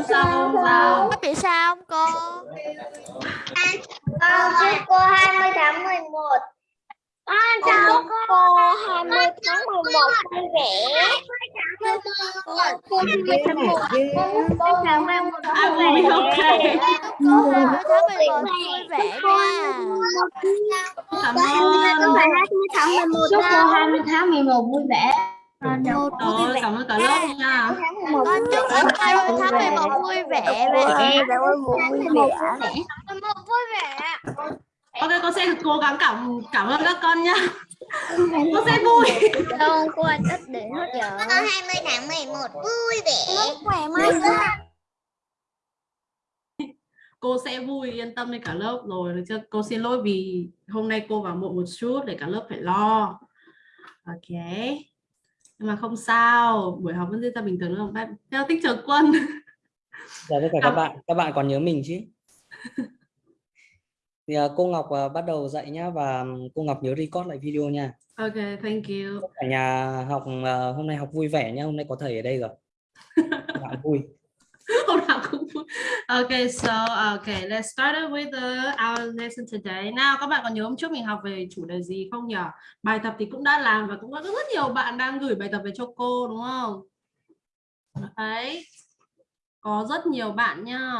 không sao không sao. Có bị sao không cô? Con chúc cô 20 tháng 11. Con chào cô 20 tháng 11 vui vẻ. Cô. 20 tháng 11 cô. Tháng 11 I will be okay Cô. 20 tháng 11 vui vẻ nha. cảm ơn. 20 tháng 11 Chúc cô 20 tháng 11 vui vẻ. Một vui rồi vẻ. cảm ơn cả lớp nha Con chúc cô 20 tháng 11 vui vẻ và vui vẻ. vui vẻ. ok con sẽ cố gắng cảm cảm ơn các con nhá con sẽ vui Đâu cô rất để hốt giờ. Con 20 tháng 11 vui vẻ. Khỏe mai cô sẽ vui yên tâm với cả lớp rồi được chưa cô xin lỗi vì hôm nay cô vào muộn một chút để cả lớp phải lo ok nhưng mà không sao buổi học vẫn diễn ra bình thường đúng không Bye- theo tích trường quân Dạ tất cả các bạn, các bạn còn nhớ mình chứ? Thì à, cô Ngọc à, bắt đầu dạy nhá và cô Ngọc nhớ record lại video nha. ok thank you Cả nhà học à, hôm nay học vui vẻ nhá, hôm nay có thầy ở đây rồi. Bạn vui. nào okay so okay let's start with the, our lesson today. Now các bạn còn nhớ hôm trước mình học về chủ đề gì không nhỉ? Bài tập thì cũng đã làm và cũng có rất nhiều bạn đang gửi bài tập về cho cô đúng không? Đấy có rất nhiều bạn nha.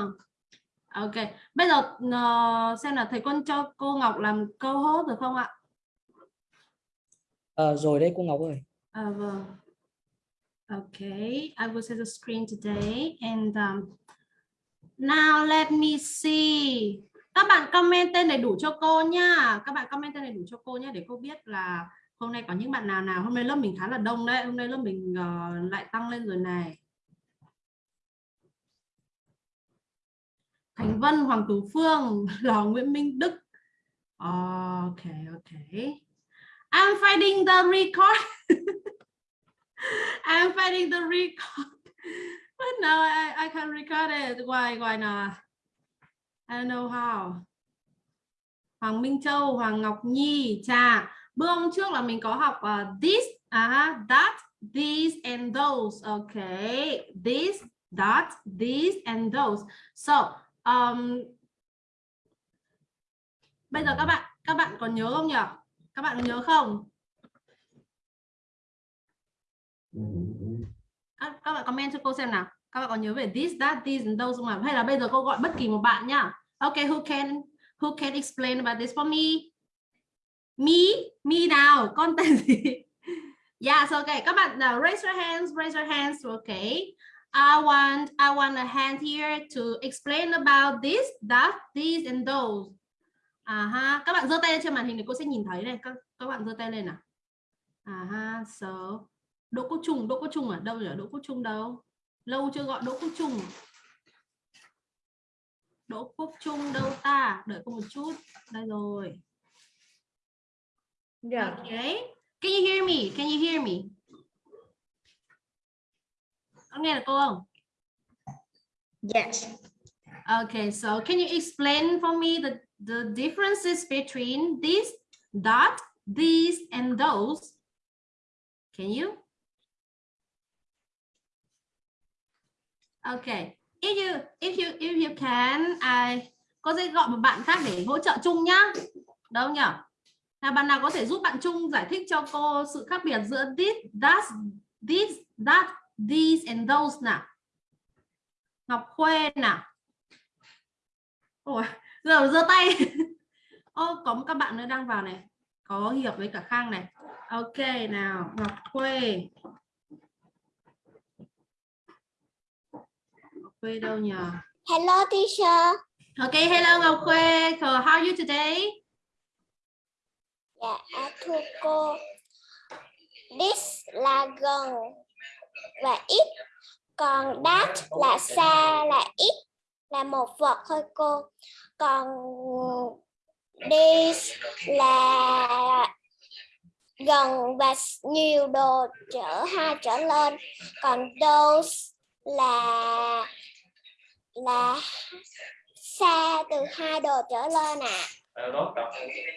Ok bây giờ ờ, xem là thầy quân cho cô Ngọc làm câu hốt được không ạ? À, rồi đây cô Ngọc ơi. À, vâng. Okay, I will set the screen today and um, now let me see. Các bạn comment tên đầy đủ cho cô nha. Các bạn comment tên đầy đủ cho cô nhé để cô biết là hôm nay có những bạn nào nào. Hôm nay lớp mình khá là đông đấy. Hôm nay lớp mình uh, lại tăng lên rồi này. Thành Vân, Hoàng Tú Phương, Lò Nguyễn Minh Đức. Ok, ok. I'm finding the record. I'm finding the record. But now I, I can record it. Why, why not? I don't know how. Hoàng Minh Châu, Hoàng Ngọc Nhi, Trà. Bữa hôm trước là mình có học uh, this, uh, that, these and those. Okay. This, that, these and those. So, um, bây giờ các bạn các bạn còn nhớ không nhỉ? Các bạn có nhớ không? Các, các bạn comment cho cô xem nào. Các bạn có nhớ về this that these and those không ạ? Hay là bây giờ cô gọi bất kỳ một bạn nhá. Okay who can who can explain about this for me? Me? Me nào? Con tên gì? Yeah so okay các bạn uh, raise your hands raise your hands okay I want I want a hand here to explain about this that these and those. À ha các bạn giơ tay lên trên màn hình để cô sẽ nhìn thấy này. Các các bạn giơ tay lên nào. À ha so Đỗ Quốc Trung, Đỗ Quốc Trung ở đâu nhỉ? Đỗ Quốc Trung đâu? Lâu chưa gọi Đỗ Quốc Trung. Đỗ Quốc Trung đâu ta? Đợi cô một chút. Đây rồi. Dạ. Okay. Can you hear me? Can you hear me? Có nghe được cô không? Yes. Okay, so can you explain for me the, the differences between this, that, these, and those? Can you? Okay. If you if you if you can, I cô sẽ gọi một bạn khác để hỗ trợ chung nhá. Đâu nhỉ? Là bạn nào có thể giúp bạn chung giải thích cho cô sự khác biệt giữa this, that, this, that, these and those nào. Ngọc Khuê nào. Ôi, giờ giơ tay. Ô, có một các bạn nữa đang vào này. Có Hiệp với cả Khang này. Ok nào, Ngọc Khuê. Khuê đâu nhỉ? Hello teacher. Ok, hello Ngọc Khuê. So, how are you today? Dạ, thưa cô. This là gần và ít. Còn that là xa là ít là một vật thôi cô. Còn this là gần và nhiều đồ trở hai trở lên. Còn those là là xa từ hai đồ trở lên ạ.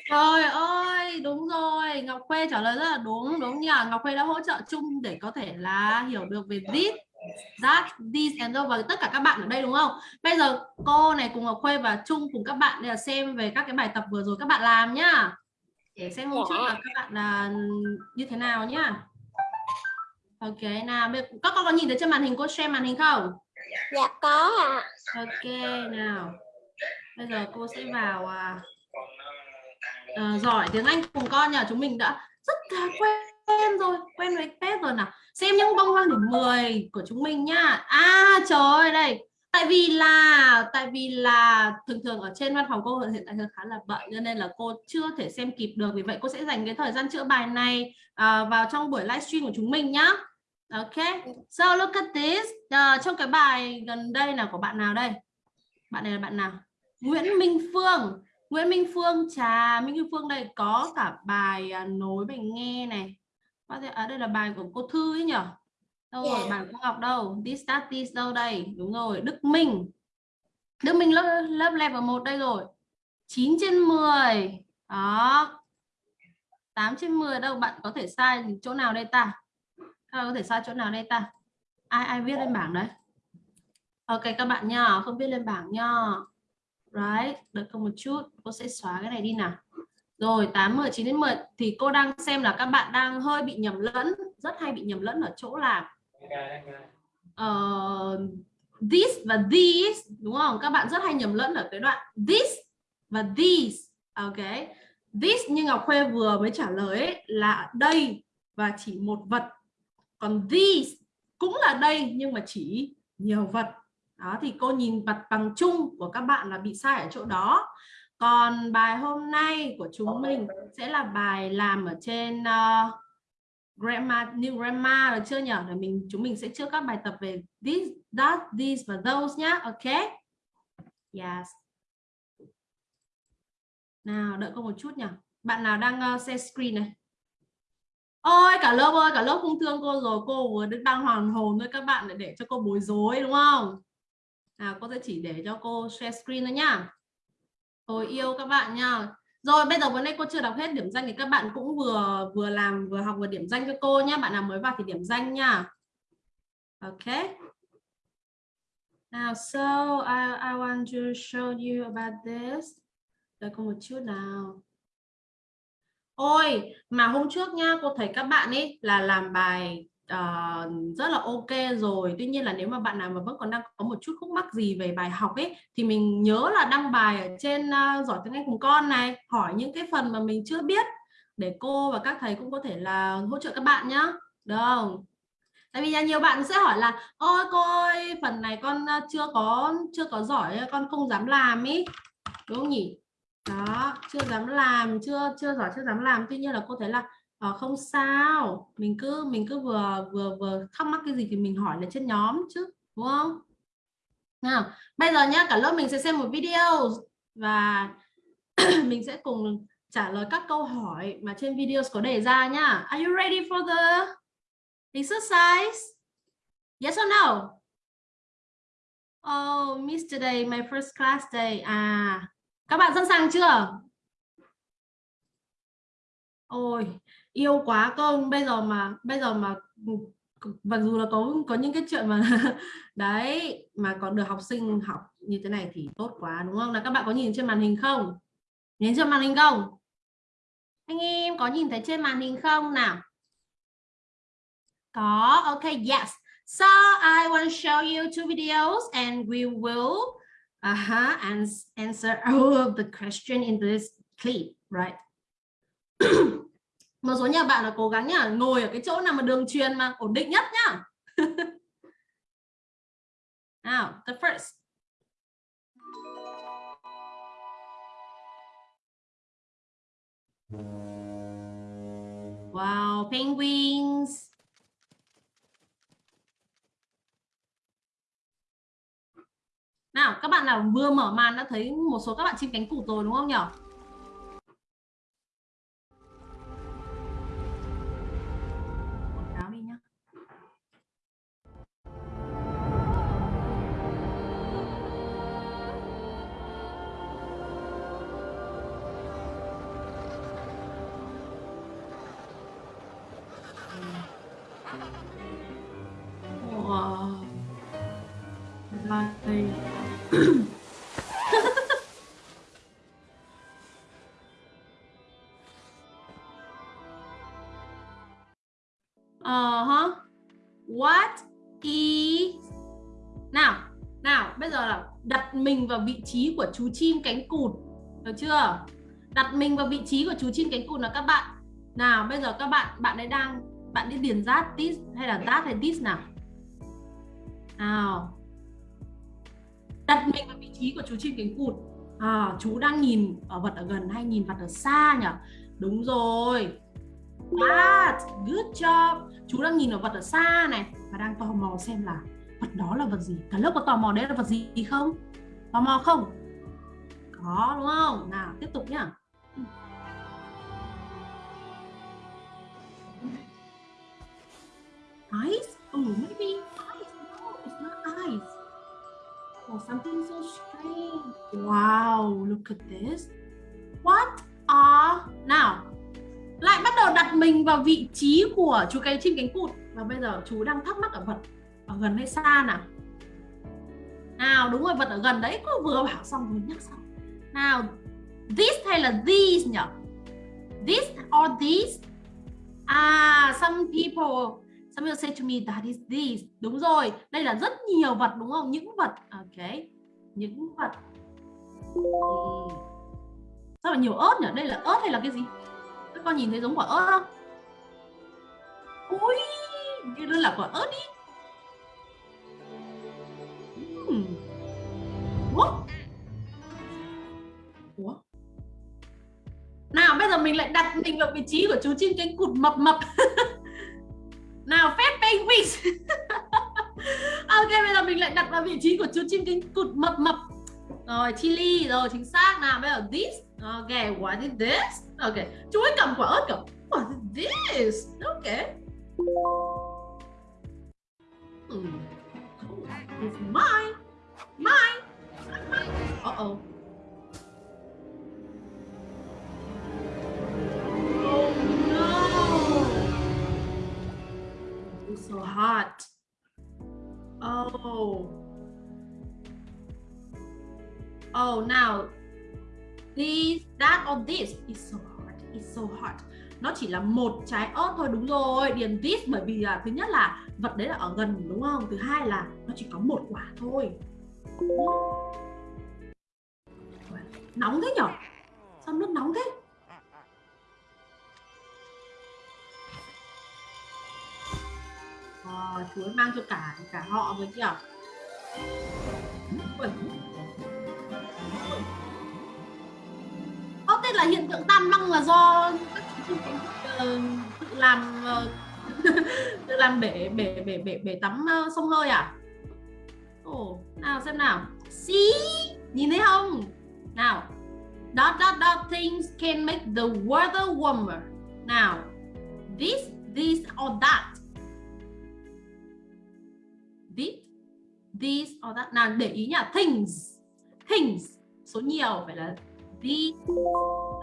Trời ơi, đúng rồi. Ngọc Khuê trả lời rất là đúng. Đúng nhỉ? Ngọc Khuê đã hỗ trợ chung để có thể là hiểu được về this, that, these and those và tất cả các bạn ở đây đúng không? Bây giờ cô này cùng Ngọc Khuê và Trung cùng các bạn đây là xem về các cái bài tập vừa rồi các bạn làm nhá. Để xem hôm trước là các bạn là như thế nào nhá. Ok nào, bây- các con có nhìn thấy trên màn hình cô share màn hình không? Dạ có ạ Ok nào. Bây giờ cô sẽ vào à, à, giỏi tiếng Anh cùng con nhờ chúng mình đã rất là quen rồi, quen với pet rồi nào. Xem những bông hoa điểm 10 của chúng mình nhá. À trời ơi đây. Tại vì là tại vì là thường thường ở trên văn phòng cô hiện tại khá là bận cho nên là cô chưa thể xem kịp được vì vậy cô sẽ dành cái thời gian chữa bài này à, vào trong buổi livestream của chúng mình nhá. Ok. So look at this. Ờ, trong cái bài gần đây là của bạn nào đây? Bạn này là bạn nào? Nguyễn Minh Phương. Nguyễn Minh Phương trà Minh Phương đây có cả bài à, nối bài nghe này. Có thể ở đây là bài của cô Thư ấy nhở? Đâu rồi Dạ. bài của Ngọc đâu? This that this đâu đây? Đúng rồi, Đức Minh. Đức Minh lớp lớp level 1 đây rồi. 9 trên 10. Đó. 8 trên 10 đâu bạn có thể sai chỗ nào đây ta? Các bạn có thể sai chỗ nào đây ta? Ai ai viết lên bảng đấy? Ok các bạn nha, không viết lên bảng nha. Right, đợi cô một chút, cô sẽ xóa cái này đi nào. Rồi 8 10 9 đến 10 thì cô đang xem là các bạn đang hơi bị nhầm lẫn, rất hay bị nhầm lẫn ở chỗ là uh, this và these đúng không? Các bạn rất hay nhầm lẫn ở cái đoạn this và these. Ok. This như Ngọc Khuê vừa mới trả lời ấy, là đây và chỉ một vật. Còn these cũng là đây nhưng mà chỉ nhiều vật. Đó thì cô nhìn mặt bằng chung của các bạn là bị sai ở chỗ đó. Còn bài hôm nay của chúng mình sẽ là bài làm ở trên uh, grammar new grammar được chưa nhỉ? Để mình chúng mình sẽ trước các bài tập về this, that, these và those nhá. Ok. Yes. Nào đợi cô một chút nhỉ. Bạn nào đang uh, share screen này? Ôi cả lớp ơi, cả lớp không thương cô rồi, cô vừa đang hoàn hồn với các bạn để để cho cô bối rối đúng không? Nào cô sẽ chỉ để cho cô share screen thôi nhá. Tôi yêu các bạn nha. Rồi bây giờ vấn nay cô chưa đọc hết điểm danh thì các bạn cũng vừa vừa làm vừa học vừa điểm danh cho cô nhá. Bạn nào mới vào thì điểm danh nha. Ok. Now so I I want to show you about this. Đợi cô một chút nào. Ôi, mà hôm trước nha, cô thấy các bạn ấy là làm bài uh, rất là ok rồi. Tuy nhiên là nếu mà bạn nào mà vẫn còn đang có một chút khúc mắc gì về bài học ấy thì mình nhớ là đăng bài ở trên uh, giỏi tiếng Anh cùng con này, hỏi những cái phần mà mình chưa biết để cô và các thầy cũng có thể là hỗ trợ các bạn nhá. Được không? Tại vì nhiều bạn sẽ hỏi là ôi cô ơi, phần này con ờ, chưa có chưa có giỏi con không dám làm ý. Đúng không nhỉ? Đó chưa dám làm chưa chưa giỏi chưa dám làm. Tuy nhiên là cô thấy là à, không sao. Mình cứ mình cứ vừa vừa vừa thắc mắc cái gì thì mình hỏi là trên nhóm chứ đúng không? Nào bây giờ nhá cả lớp mình sẽ xem một video và mình sẽ cùng trả lời các câu hỏi mà trên video có đề ra nhá. Are you ready for the exercise? Yes or no? Oh miss today my first class day. À các bạn sẵn sàng chưa? Ôi, yêu quá cơ bây giờ mà bây giờ mà ừ, mặc dù là có có những cái chuyện mà đấy mà còn được học sinh học như thế này thì tốt quá đúng không? Là các bạn có nhìn trên màn hình không? Nhìn trên màn hình không? Anh em có nhìn thấy trên màn hình không nào? Có, ok, yes. So I want to show you two videos and we will uh-huh, and answer all of the question in this clip, right? Một số nhà bạn là cố gắng nhá, ngồi ở cái chỗ nào mà đường truyền mà ổn định nhất nhá. Now, the first. Wow, penguins. Nào, các bạn nào vừa mở màn đã thấy một số các bạn chim cánh cụt rồi đúng không nhỉ? Đặt mình vào vị trí của chú chim cánh cụt. Được chưa? Đặt mình vào vị trí của chú chim cánh cụt là các bạn. Nào bây giờ các bạn bạn ấy đang bạn đi điền rát this hay là that hay this nào? Nào. Đặt mình vào vị trí của chú chim cánh cụt. À, chú đang nhìn ở vật ở gần hay nhìn vật ở xa nhỉ? Đúng rồi. That good job. Chú đang nhìn ở vật ở xa này và đang tò mò xem là vật đó là vật gì? Cả lớp có tò mò đấy là vật gì không? Tò mò không? Có, đúng không? Nào, tiếp tục nhá. Eyes oh maybe eyes no, it's not eyes oh something so strange. Wow, look at this. What are now lại bắt đầu đặt mình vào vị trí của chú cây chim cánh cụt. Và bây giờ chú đang thắc mắc ở vật ở gần hay xa nào? Nào, đúng rồi, vật ở gần đấy cô vừa bảo xong vừa nhắc xong. Nào, this hay là these nhỉ this or these? À some people some people say to me, that is these. Đúng rồi, đây là rất nhiều vật, đúng không? Những vật, ok, những vật. Sao mà nhiều ớt nhỉ đây là ớt hay là cái gì? Các con nhìn thấy giống quả ớt không? Ui, như đây là quả ớt đi. Ủa? Ủa? Nào, bây giờ mình lại đặt mình vào vị trí của chú chim cánh cụt mập mập Nào, phép penguin Ok, bây giờ mình lại đặt vào vị trí của chú chim cánh cụt mập mập Rồi, chili, rồi, chính xác nào, bây giờ this Ok, what is this Ok, chú ấy cầm quả ớt cầm What is this Ok hmm. It's mine. Mine. Uh-oh. Oh no. It's so hot. Oh. Oh, now this, that, or this is so hot. It's so hot. Nó chỉ là một trái ớt thôi đúng rồi. Điền this bởi vì là thứ nhất là vật đấy là ở gần đúng không? Thứ hai là nó chỉ có một quả thôi. Nóng thế nhở? Sao nước nóng thế? Ờ, à, chú ấy mang cho cả cả họ với kìa. Có tên là hiện tượng tan băng là do ờ, tự làm ờ, tự làm bể bể bể bể bể tắm sông hơi à? Ồ, nào xem nào. xí Nhìn thấy không? Now, Dot dot dot things can make the weather warmer. Now, This, this or that. This, this or that. Nào để ý nhá, things. Things. Số nhiều phải là this.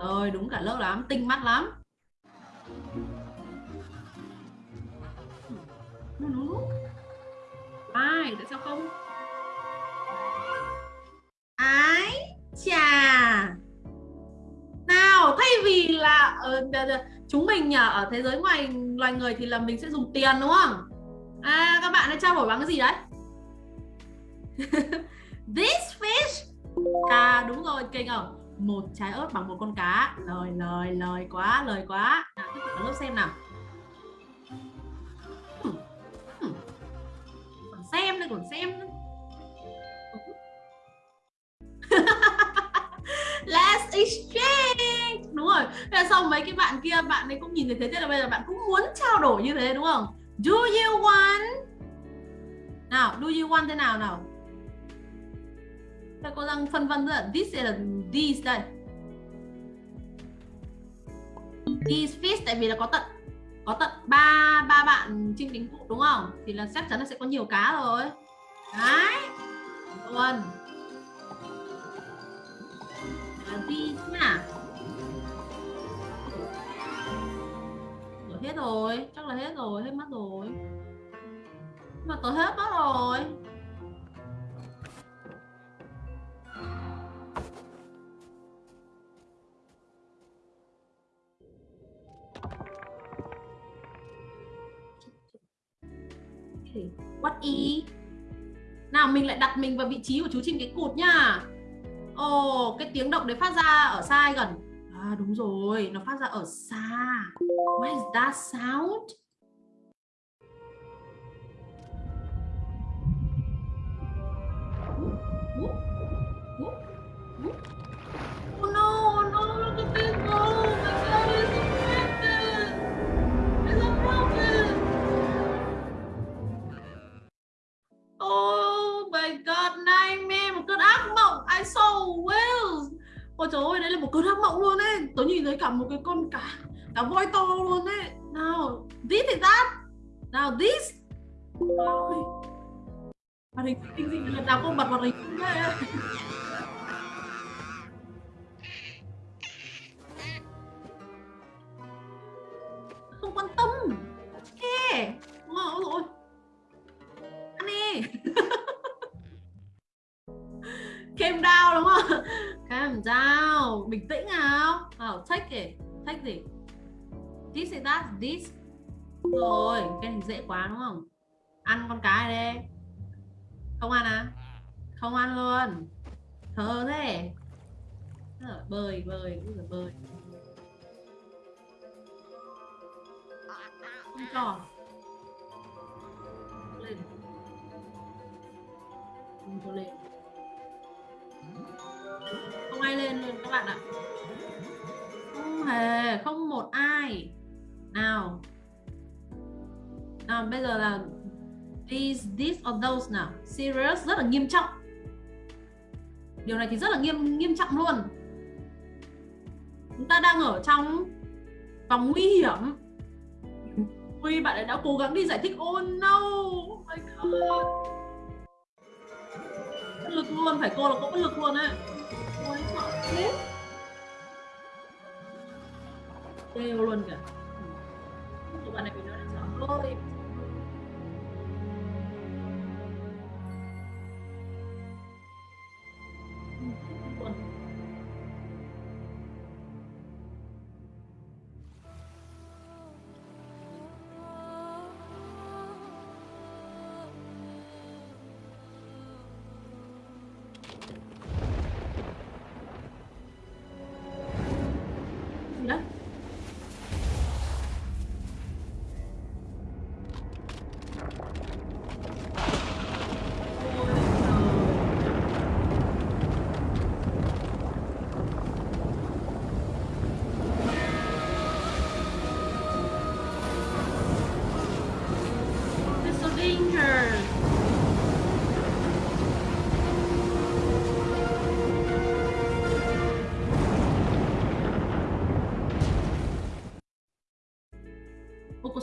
Rồi, đúng cả lớp lắm, tinh mắt lắm. Ai, tại sao không? Ai? Chà. Nào thay vì là uh, chúng mình nhờ ở thế giới ngoài loài người thì là mình sẽ dùng tiền đúng không? À các bạn đã trao đổi bằng cái gì đấy? This fish. À đúng rồi, kinh ở Một trái ớt bằng một con cá. Lời, lời, lời quá, lời quá. Nào tiếp tục lớp xem nào. Còn xem đây, còn xem nữa. Let's exchange. Đúng rồi. Thế xong mấy cái bạn kia, Bạn ấy cũng nhìn thấy thế Thế là bây giờ bạn cũng muốn trao đổi như thế, đúng không? Do you want? Nào, Do you want thế nào nào? Thế cô đang phân vân rất là, This là these đây. These fish Tại vì là có tận có tận ba ba bạn chim cánh cụ, đúng không? Thì là chắc chắn là sẽ có nhiều cá rồi. Đấy. Luôn vi nhá Ủa, hết rồi chắc là hết rồi hết mất rồi. Mà tôi hết mất rồi. Okay. what e nào mình lại đặt mình vào vị trí của chú chim cái cụt nha ồ oh, cái tiếng động đấy phát ra ở xa hay gần? À đúng rồi nó phát ra ở xa. What is that sound? Cả một cái con cả cả voi to luôn đấy Nào, this is that. Nào, this. Ôi. Hoạt hình kinh dị lần nào cũng bật hoạt hình nào? Take it take gì? This is that? This. Rồi cái này dễ quá đúng không? Ăn con cái này đi không ăn à? Không ăn luôn. Thơ thế. Ờ, bơi bơi bây giờ bơi. Không cho. Lên. Không cho lên. These those nào? Serious rất là nghiêm trọng. Điều này thì rất là nghiêm nghiêm trọng luôn. Chúng ta đang ở trong vòng nguy hiểm. Ui, bạn ấy đã cố gắng đi giải thích. Oh no Oh my god. Bất lực luôn, phải cô là cô bất lực luôn ấy. Ôi, sợ thế. Kêu luôn kìa. Tụi bạn này bị nói là sợ thôi.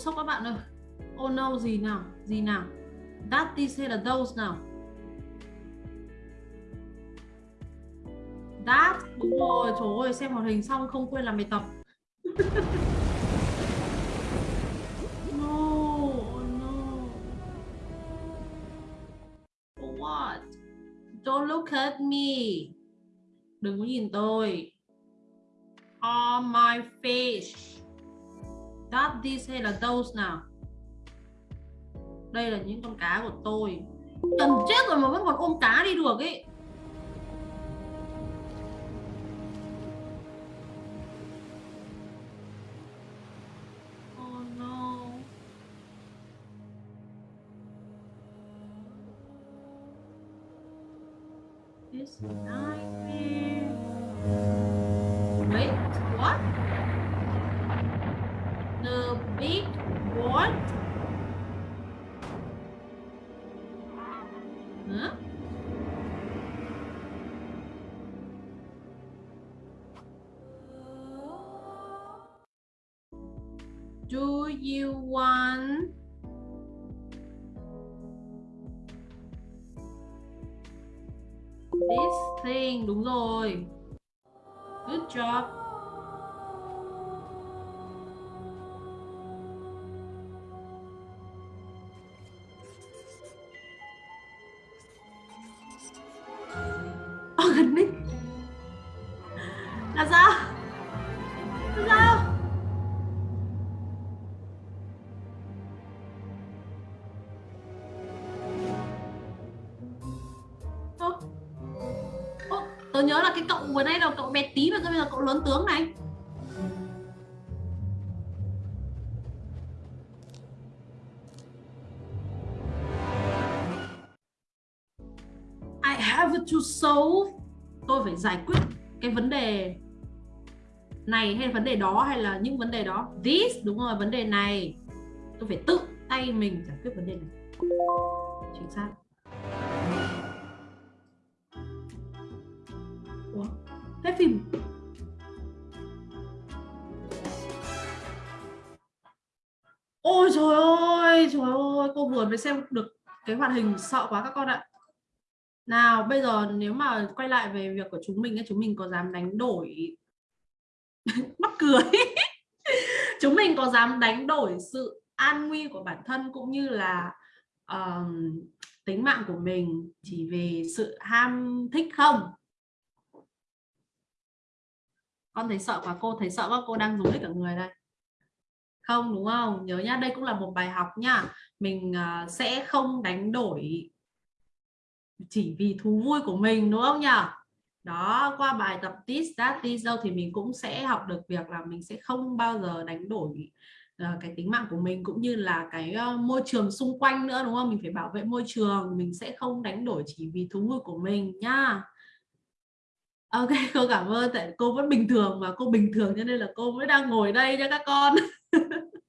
Sốc các bạn ơi. Oh no, gì nào Gì nào. That this hay là those nào. That Đúng rồi Trời ơi, xem hoạt hình xong không quên làm bài tập. No Oh no. For what? Don't look at me. Đừng có nhìn tôi. On my face. That, this hay là those nào? Đây là những con cá của tôi. Cần chết rồi mà vẫn còn ôm cá đi được ấy. Oh no. This nightmare you want this thing? Đúng rồi. Good job. Nhớ là cái cậu vừa nay là cậu bé tí mà bây giờ cậu lớn tướng này? I have to solve tôi phải giải quyết cái vấn đề này hay vấn đề đó hay là những vấn đề đó? This, đúng rồi, vấn đề này. Tôi phải tự tay mình giải quyết vấn đề này. Chính xác. Hết phim. Ôi trời ơi trời ơi cô vừa mới xem được cái hoạt hình sợ quá các con ạ. Nào bây giờ nếu mà quay lại về việc của chúng mình chúng mình có dám đánh đổi mắc cười. Chúng mình có dám đánh đổi sự an nguy của bản thân cũng như là um, tính mạng của mình chỉ vì sự ham thích không? Con thấy sợ quá cô thấy sợ quá cô đang rối cả người đây. Không đúng không? Nhớ nhá đây cũng là một bài học nhá. Mình uh, sẽ không đánh đổi chỉ vì thú vui của mình đúng không nhỉ? Đó qua bài tập this that this đâu thì mình cũng sẽ học được việc là mình sẽ không bao giờ đánh đổi uh, cái tính mạng của mình cũng như là cái uh, môi trường xung quanh nữa đúng không? Mình phải bảo vệ môi trường mình sẽ không đánh đổi chỉ vì thú vui của mình nhá. Ờ, ok, cô cảm ơn, tại cô vẫn bình thường và cô bình thường cho nên là cô mới đang ngồi đây nha các con.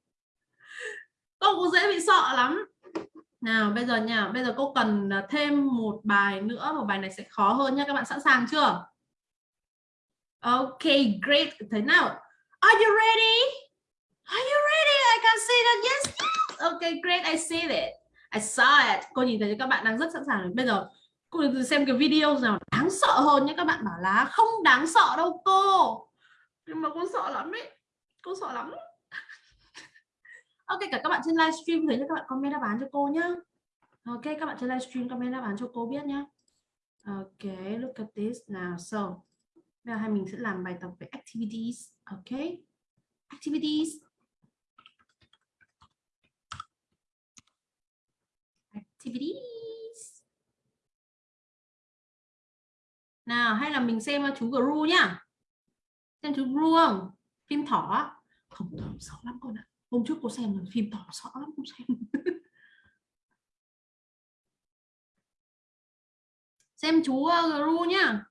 Cô cũng dễ bị sợ lắm. Nào, bây giờ nha, bây giờ cô cần à, thêm một bài nữa, một bài này sẽ khó hơn nha, các bạn sẵn sàng chưa? Ok, great. Thế nào? Are you ready? Are you ready? I can see that yes. Ok, great, I see it. I saw it. Cô nhìn thấy các bạn đang rất sẵn sàng. Bây giờ cô xem cái video nào đáng sợ hơn nhé, các bạn bảo là không đáng sợ đâu, cô. Nhưng mà cô sợ lắm đấy cô sợ lắm. Ok, cả các bạn trên livestream thấy các bạn comment đáp án cho cô nhá. Ok, các bạn trên livestream comment đáp án cho cô biết nhá. Ok, look at this now so, bây giờ hai mình sẽ làm bài tập về activities, ok? Activities. Activities. Nào hay là mình xem chú Gru nhá. Xem chú Gru không? Phim thỏ. Không thỏ sợ lắm con ạ. Hôm trước cô xem rồi phim thỏ sợ lắm cô xem. Xem chú ờ, Gru nhá.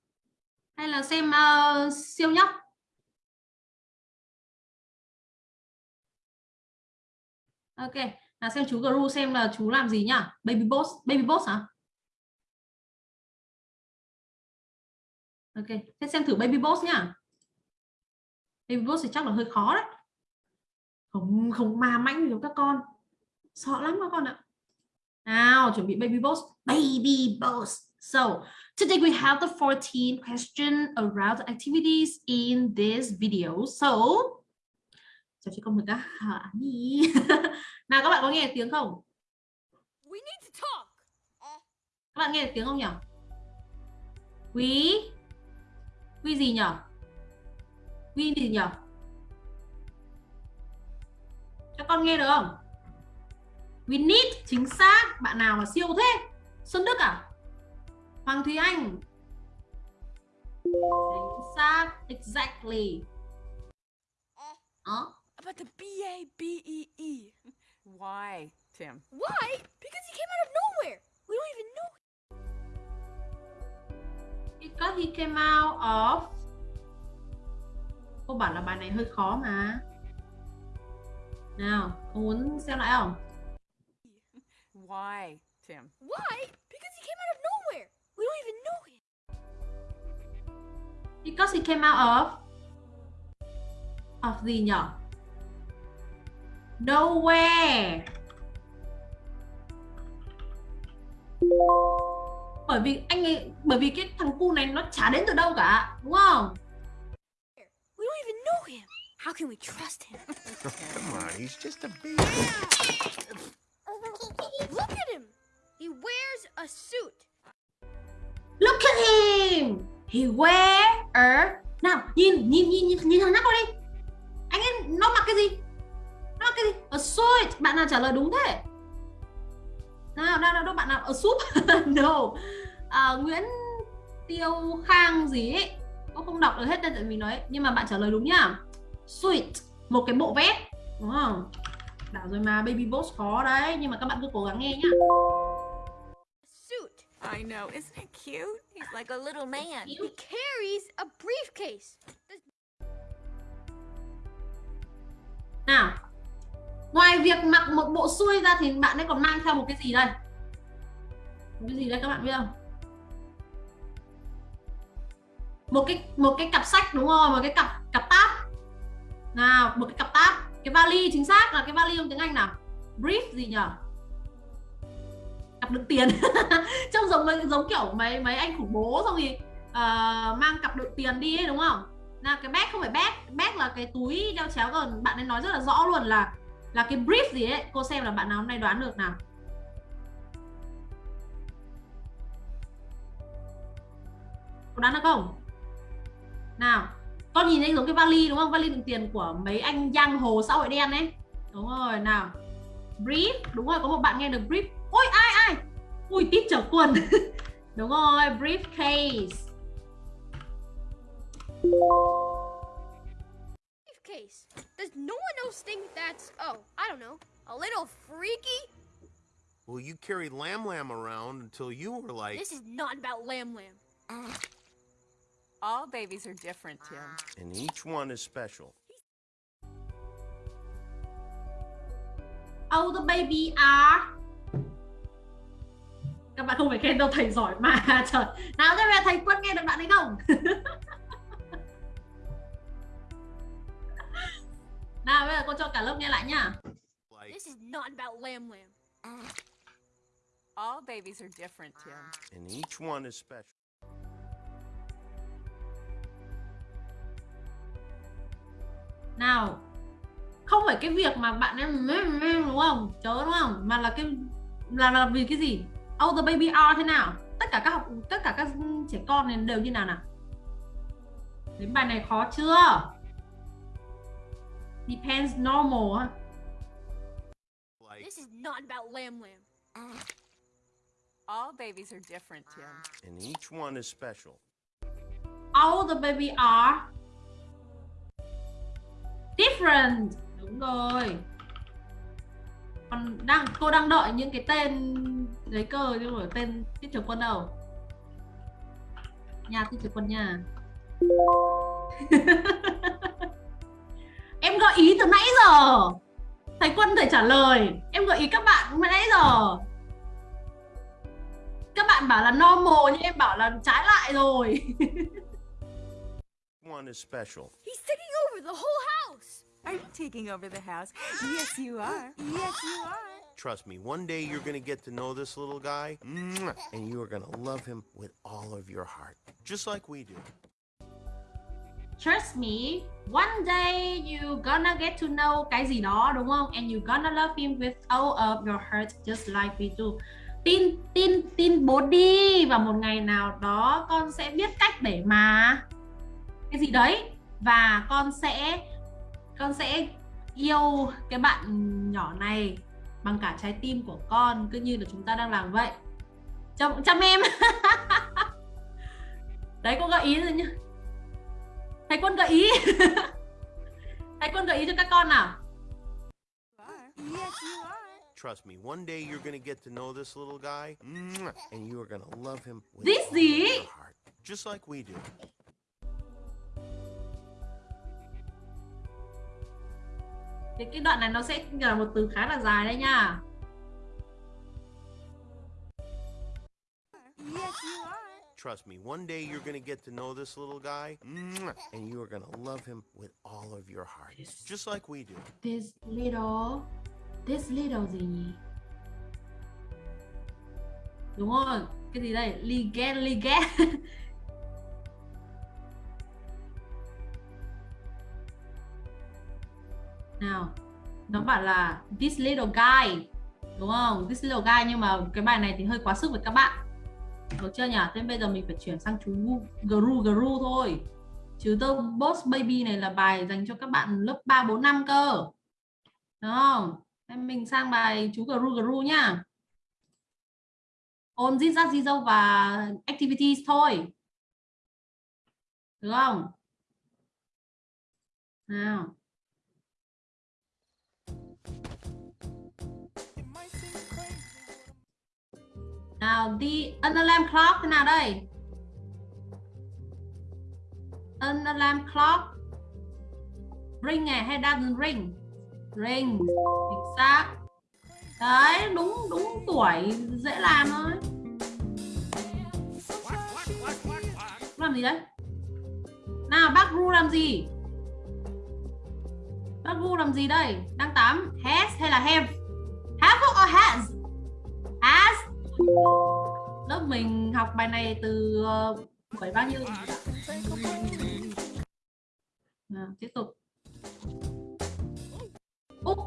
Hay là xem uh, siêu nhóc? Ok là xem chú Gru xem là chú làm gì nhá. Baby boss baby boss hả? Ok thế xem thử baby boss nhá. Baby boss thì chắc là hơi khó đấy. Không không ma mãnh giống các con. Sợ lắm các con ạ. Nào chuẩn bị baby boss. Baby boss. So today we have the 14 question around activities in this video. So chào chị con mời các nào các bạn có nghe tiếng không? We need to talk. các bạn nghe tiếng không nhỉ? Quý quý gì nhỉ quý gì nhỉ các con nghe được không we need chính xác bạn nào mà siêu thế Xuân Đức à Hoàng Thúy Anh chính xác exactly uh. About the B A B E E. Why, Tim? Why? Because he came out of nowhere. We don't even know. Because he came out of cô bảo là bài này hơi khó mà nào có muốn xem lại không Why, Tim? Why? Because he came out of nowhere. We don't even know him. because he came out of of gì nhỉ nowhere bởi vì anh ấy bởi vì cái thằng cu này nó chả đến từ đâu cả đúng không We don't even know him. How can we trust him? Come on, he's just a baby. Look at him. He wears a suit. look at him he wear a nào nhìn nhìn nhìn nhìn, nhìn thằng nhóc đi anh ấy nó mặc cái gì nó mặc cái gì a suit bạn nào trả lời đúng thế nào nào đâu bạn nào a suit no à, Nguyễn tiêu khang gì ấy cô không đọc được hết tên tại vì nói nhưng mà bạn trả lời đúng nhá sweet một cái bộ vest đúng không bảo rồi mà baby boss khó đấy nhưng mà các bạn cứ cố gắng nghe nhá Suit. I know. Isn't it cute? He's like a little man. He carries a briefcase. nào ngoài việc mặc một bộ xuôi ra thì bạn ấy còn mang theo một cái gì đây? Một cái gì đây các bạn biết không? Một cái một cái cặp sách đúng không? Một cái cặp cặp táp. Nào một cái cặp táp. Cái vali chính xác là cái vali trong tiếng anh nào? Brief gì nhở? Cặp đựng tiền. Trông giống giống kiểu mấy mấy anh khủng bố xong thì uh, mang cặp đựng tiền đi ấy đúng không? Là cái bag không phải bag. Bag là cái túi đeo chéo còn bạn ấy nói rất là rõ luôn là là cái brief gì ấy, cô xem là bạn nào hôm nay đoán được nào? Có đoán được không? Nào, con nhìn thấy giống cái vali đúng không? Vali đựng tiền của mấy anh giang hồ xã hội đen ấy. Đúng rồi, nào. Brief, đúng rồi, có một bạn nghe được brief. Ôi, ai ai? Ui tít trở quần. Đúng rồi, briefcase. Briefcase. Does no one else think that's, oh, I don't know, a little freaky? Well, you carried Lamb Lamb around until you were like, This is not about Lamb Lamb. All babies are different, Tim. and each one is special. Oh the baby are Các bạn không phải khen đâu thầy giỏi mà Trời Nào thế về thầy Quân nghe được bạn ấy không Nào bây giờ cô cho cả lớp nghe lại nhá. This is not about Lamb Lamb. All babies are different, Tim. and each one is special. Nào Không phải cái việc mà bạn em đúng không? Chớ đúng không? Mà là cái là, là vì cái gì? Oh the baby are thế nào? Tất cả các học tất cả các trẻ con này đều như nào nào? Đến bài này khó chưa Depends normal ha Like, This is not about Lamb Lamb. All babies are different, Tim. and each one is special. All the baby are different đúng rồi còn đang cô đang đợi những cái tên giấy cơ nhưng mà tên tiết trưởng quân đâu nhà tiết trưởng quân nhà ý từ nãy giờ thầy quân thầy trả lời em gợi ý các bạn từ nãy giờ các bạn bảo là normal nhưng em bảo là trái lại rồi One is special. He's taking over the whole house. Are you taking over the house? Yes, you are. Yes, you are. Trust me, one day you're gonna get to know this little guy, and you are gonna love him with all of your heart, just like we do. Trust me, one day you gonna get to know cái gì đó đúng không? And you gonna love him with all of your heart just like we do. Tin tin tin bố đi và một ngày nào đó con sẽ biết cách để mà cái gì đấy và con sẽ con sẽ yêu cái bạn nhỏ này bằng cả trái tim của con cứ như là chúng ta đang làm vậy. Chăm chăm em. đấy cô gợi ý rồi nhá thầy quân gợi ý thầy quân gợi ý cho các con nào. Trust me, one day you're gonna get to know this little guy, and you are gonna love him with This all your heart, just like we do. thì cái đoạn này nó sẽ là một từ khá là dài đấy nha Yes, you are. Trust me, one day you're gonna get to know this little guy, and you are gonna love him with all of your heart, just like we do. this little this little gì nhỉ đúng rồi cái gì đây? Liget liget nào nó bảo là this little guy. Đúng không? This little guy nhưng mà cái bài này thì hơi quá sức với các bạn được chưa nhỉ? Thế bây giờ mình phải chuyển sang chú gru gru thôi. Chứ The Boss Baby này là bài dành cho các bạn lớp 3, 4, 5 cơ. Đúng không? Em mình sang bài chú Gru Gru nhá. Ôn zit rát di dâu và activities thôi. Được không? Nào. Nào the alarm clock thế nào đây? An alarm clock. Ring này hay doesn't ring? Ring chính xác đấy, đúng đúng tuổi, dễ làm thôi. Làm gì đấy? Nào, bác ru làm gì? Bác ru làm gì đây? Đang tắm has hay là have? Have or has? Has lớp mình học bài này từ ờ, phải bao nhiêu? À, tiếp tục. Úc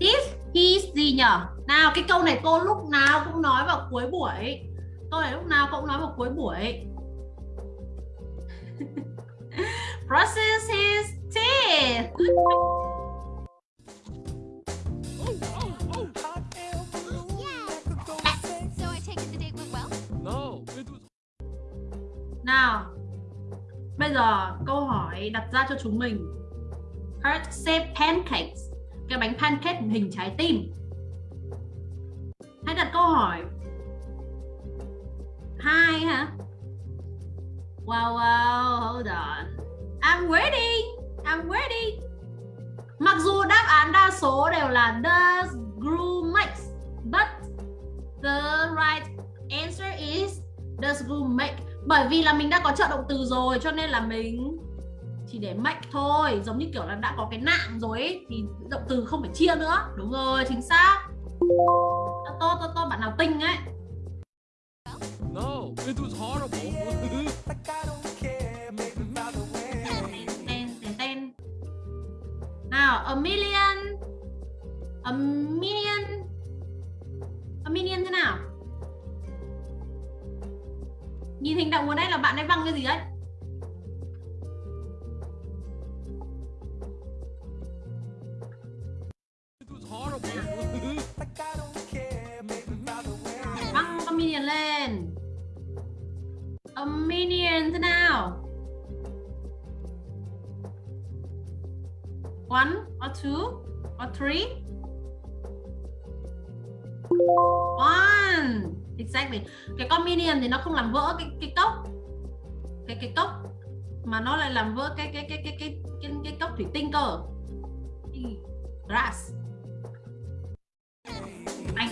this his gì nhở? Nào cái câu này cô lúc nào cũng nói vào cuối buổi. Câu này lúc nào cũng nói vào cuối buổi. Process his teeth bây giờ câu hỏi đặt ra cho chúng mình. Heart shape pancakes. Cái bánh pancake hình trái tim. Hãy đặt câu hỏi. Hai hả? Wow wow, hold on. I'm waiting I'm waiting mặc dù đáp án đa số đều là does glue makes, but the right answer is does glue make bởi vì là mình đã có trợ động từ rồi cho nên là mình chỉ để make thôi. Giống như kiểu là đã có cái nạng rồi ấy, thì động từ không phải chia nữa. Đúng rồi chính xác. Tô tô tô bạn nào tinh ấy. No, it was horrible. nào a million. A million. A million thế nào nhìn hình động ở đây là bạn ấy văng cái gì đấy? Văng con minion lên. A minion thế nào? One, or two, or three? One exactly. Cái con minion thì nó không làm vỡ cái cái cốc. Cái cái cốc mà nó lại làm vỡ cái cái cái cái cái cái, cái cốc thủy tinh cơ. Grass. Glass anh.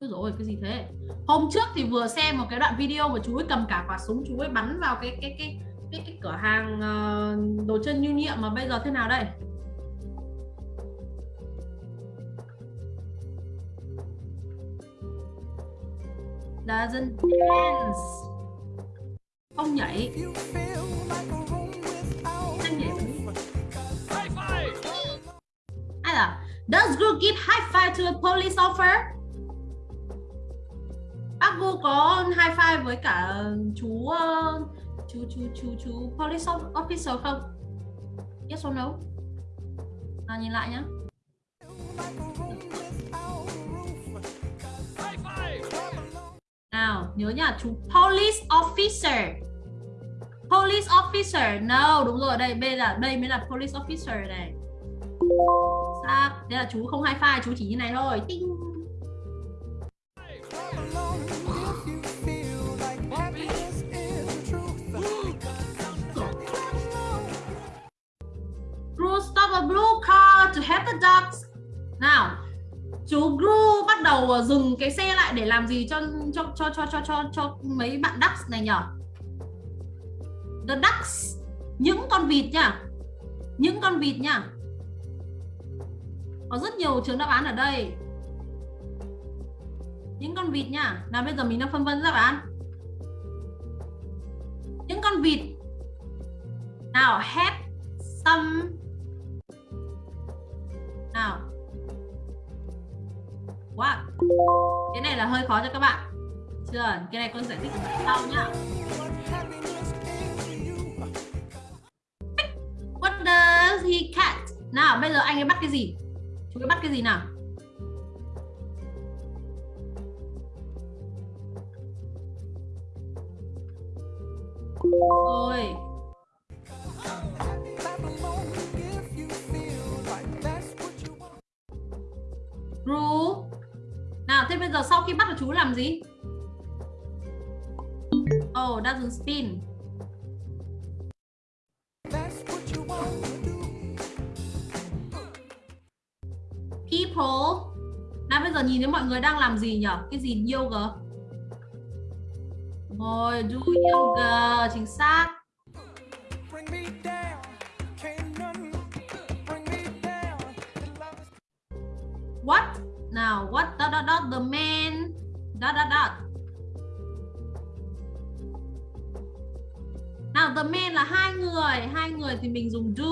Ôi dồi ôi, cái gì thế? Hôm trước thì vừa xem một cái đoạn video mà chú ấy cầm cả quả súng chú ấy bắn vào cái cái cái cái, cái cửa hàng ờ, đồ chơi lưu niệm mà bây giờ thế nào đây? Doesn't dance. Không nhảy. Không nhảy. Ai là Does Gru give high five to a police officer? Bác Gu có high five với cả um, chú um, chú chú chú chú police officer không? Yes or no? À, nhìn lại nhá. Nào, nhớ nhá, chú police officer. Police officer. No, đúng rồi, đây đây là đây mới là police officer này. Sao? đây là chú không hai file chú chỉ như này thôi. Tinh. blue stop a blue car to help the dogs now chú Gru bắt đầu ờ, dừng cái xe lại để làm gì cho cho cho cho cho cho, cho mấy bạn ducks này nhở? The ducks, những con vịt nhá. Những con vịt nhá. Có rất nhiều trường đáp án ở đây. Những con vịt nhá. Nào bây giờ mình đang phân vân đáp án. Những con vịt. Nào, have some nào quá Cái này là hơi khó cho các bạn Chưa? Cái này con giải thích sau nhá What does he catch? Nào, bây giờ anh ấy bắt cái gì? chúng ta bắt cái gì nào? Gì? Oh, doesn't spin. People. Nãy bây giờ nhìn thấy mọi người đang làm gì nhỉ? Cái gì yoga? Rồi, do yoga, chính xác. What? Nào, what dot dot dot the man dot dot dot. Nào, the man là hai người, hai người thì mình dùng do.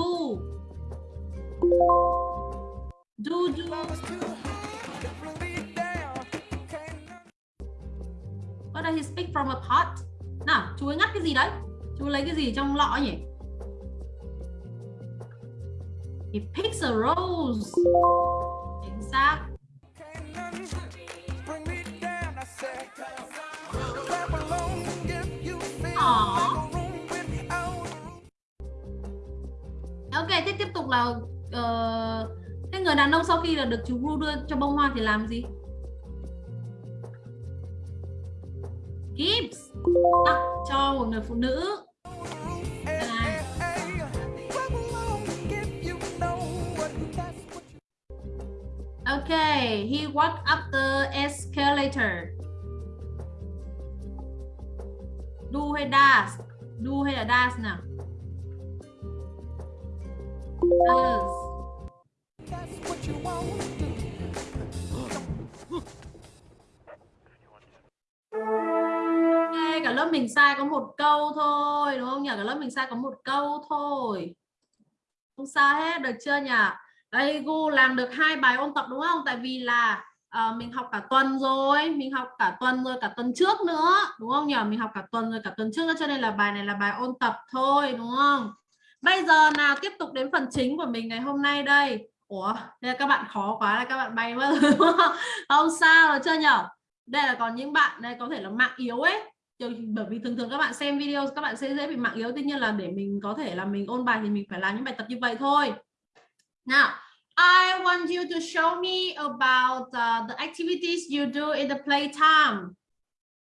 Do do. What does he speak from a pot? Nào, chú ấy ngắt cái gì đấy? Chú lấy cái gì trong lọ nhỉ? He picks a rose. Chính xác. Aww. Ok, thế tiếp tục là uh, thế người đàn ông sau khi là được chú Gru đưa cho bông hoa thì làm gì? Gibbs tặng cho một người phụ nữ. Đây. Okay, he walked up the escalator. Do hay does? Do hay là does nào? Does. Ok, cả lớp mình sai có một câu thôi đúng không nhỉ? Cả lớp mình sai có một câu thôi. Không sao hết, được chưa nhỉ? Đây Gu làm được hai bài ôn tập đúng không? Tại vì là à, mình học cả tuần rồi, mình học cả tuần rồi cả tuần trước nữa, đúng không nhỉ? Mình học cả tuần rồi cả tuần trước nữa cho nên là bài này là bài ôn tập thôi đúng không? Bây giờ nào tiếp tục đến phần chính của mình ngày hôm nay đây. Ủa, đây là các bạn khó quá là các bạn bay mất rồi đúng không? Không sao rồi chưa nhở? Đây là còn những bạn đây có thể là mạng yếu ấy. Bởi vì thường thường các bạn xem video các bạn sẽ dễ bị mạng yếu Tuy nhiên là để mình có thể là mình ôn bài thì mình phải làm những bài tập như vậy thôi Nào. I want you to show me about uh, the activities you do in the playtime.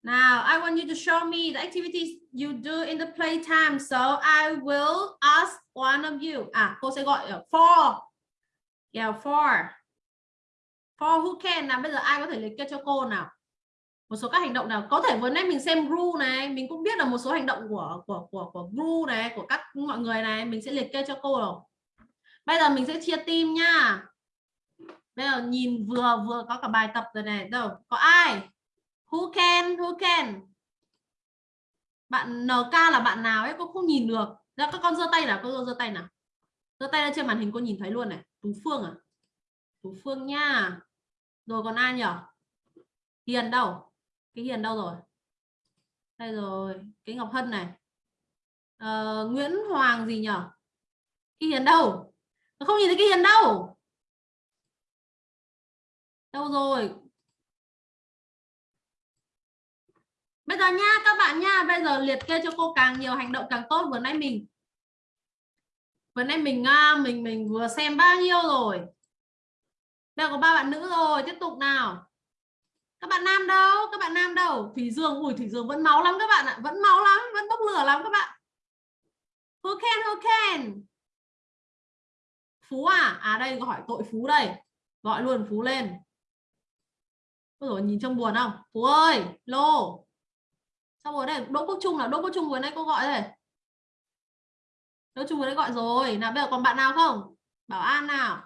Now, I want you to show me the activities you do in the playtime. So I will ask one of you. À, cô sẽ gọi uh, four. Yeah, four. Four who can. Nào, bây giờ ai có thể liệt kê cho cô nào? Một số các hành động nào có thể vừa nãy mình xem rule này, mình cũng biết là một số hành động của của của của rule này, của các mọi người này, mình sẽ liệt kê cho cô rồi. Bây giờ mình sẽ chia team nhá. Bây giờ nhìn vừa vừa có cả bài tập rồi này. Đâu? Có ai? Who can? Who can? Bạn NK là bạn nào ấy cô không nhìn được. Ra các con giơ tay nào, cô giơ tay nào. Giơ tay lên trên màn hình cô nhìn thấy luôn này. Tú Phương à? Tú Phương nha. Rồi còn ai nhỉ? Hiền đâu? Cái Hiền đâu rồi? Đây rồi, cái Ngọc Hân này. Ờ, Nguyễn Hoàng gì nhỉ? Cái Hiền đâu? Không nhìn thấy cái hiền đâu. Đâu rồi? Bây giờ nha, các bạn nha, bây giờ liệt kê cho cô càng nhiều hành động càng tốt. Vừa nãy mình, vừa nãy mình à, mình mình vừa xem bao nhiêu rồi? Đây có ba bạn nữ rồi, tiếp tục nào. Các bạn nam đâu? Các bạn nam đâu? Thủy dương ủi thủy dương vẫn máu lắm các bạn ạ. Vẫn máu lắm, vẫn bốc lửa lắm các bạn. Who can who can Phú à? À đây gọi tội Phú đây. Gọi luôn Phú lên. Ôi rồi nhìn trông buồn không? Phú ơi, lô. Sao rồi đây? Đỗ Quốc Trung là Đỗ Quốc Trung vừa nãy cô gọi rồi. Đỗ Trung vừa nãy gọi rồi. Nào bây giờ còn bạn nào không? Bảo An nào.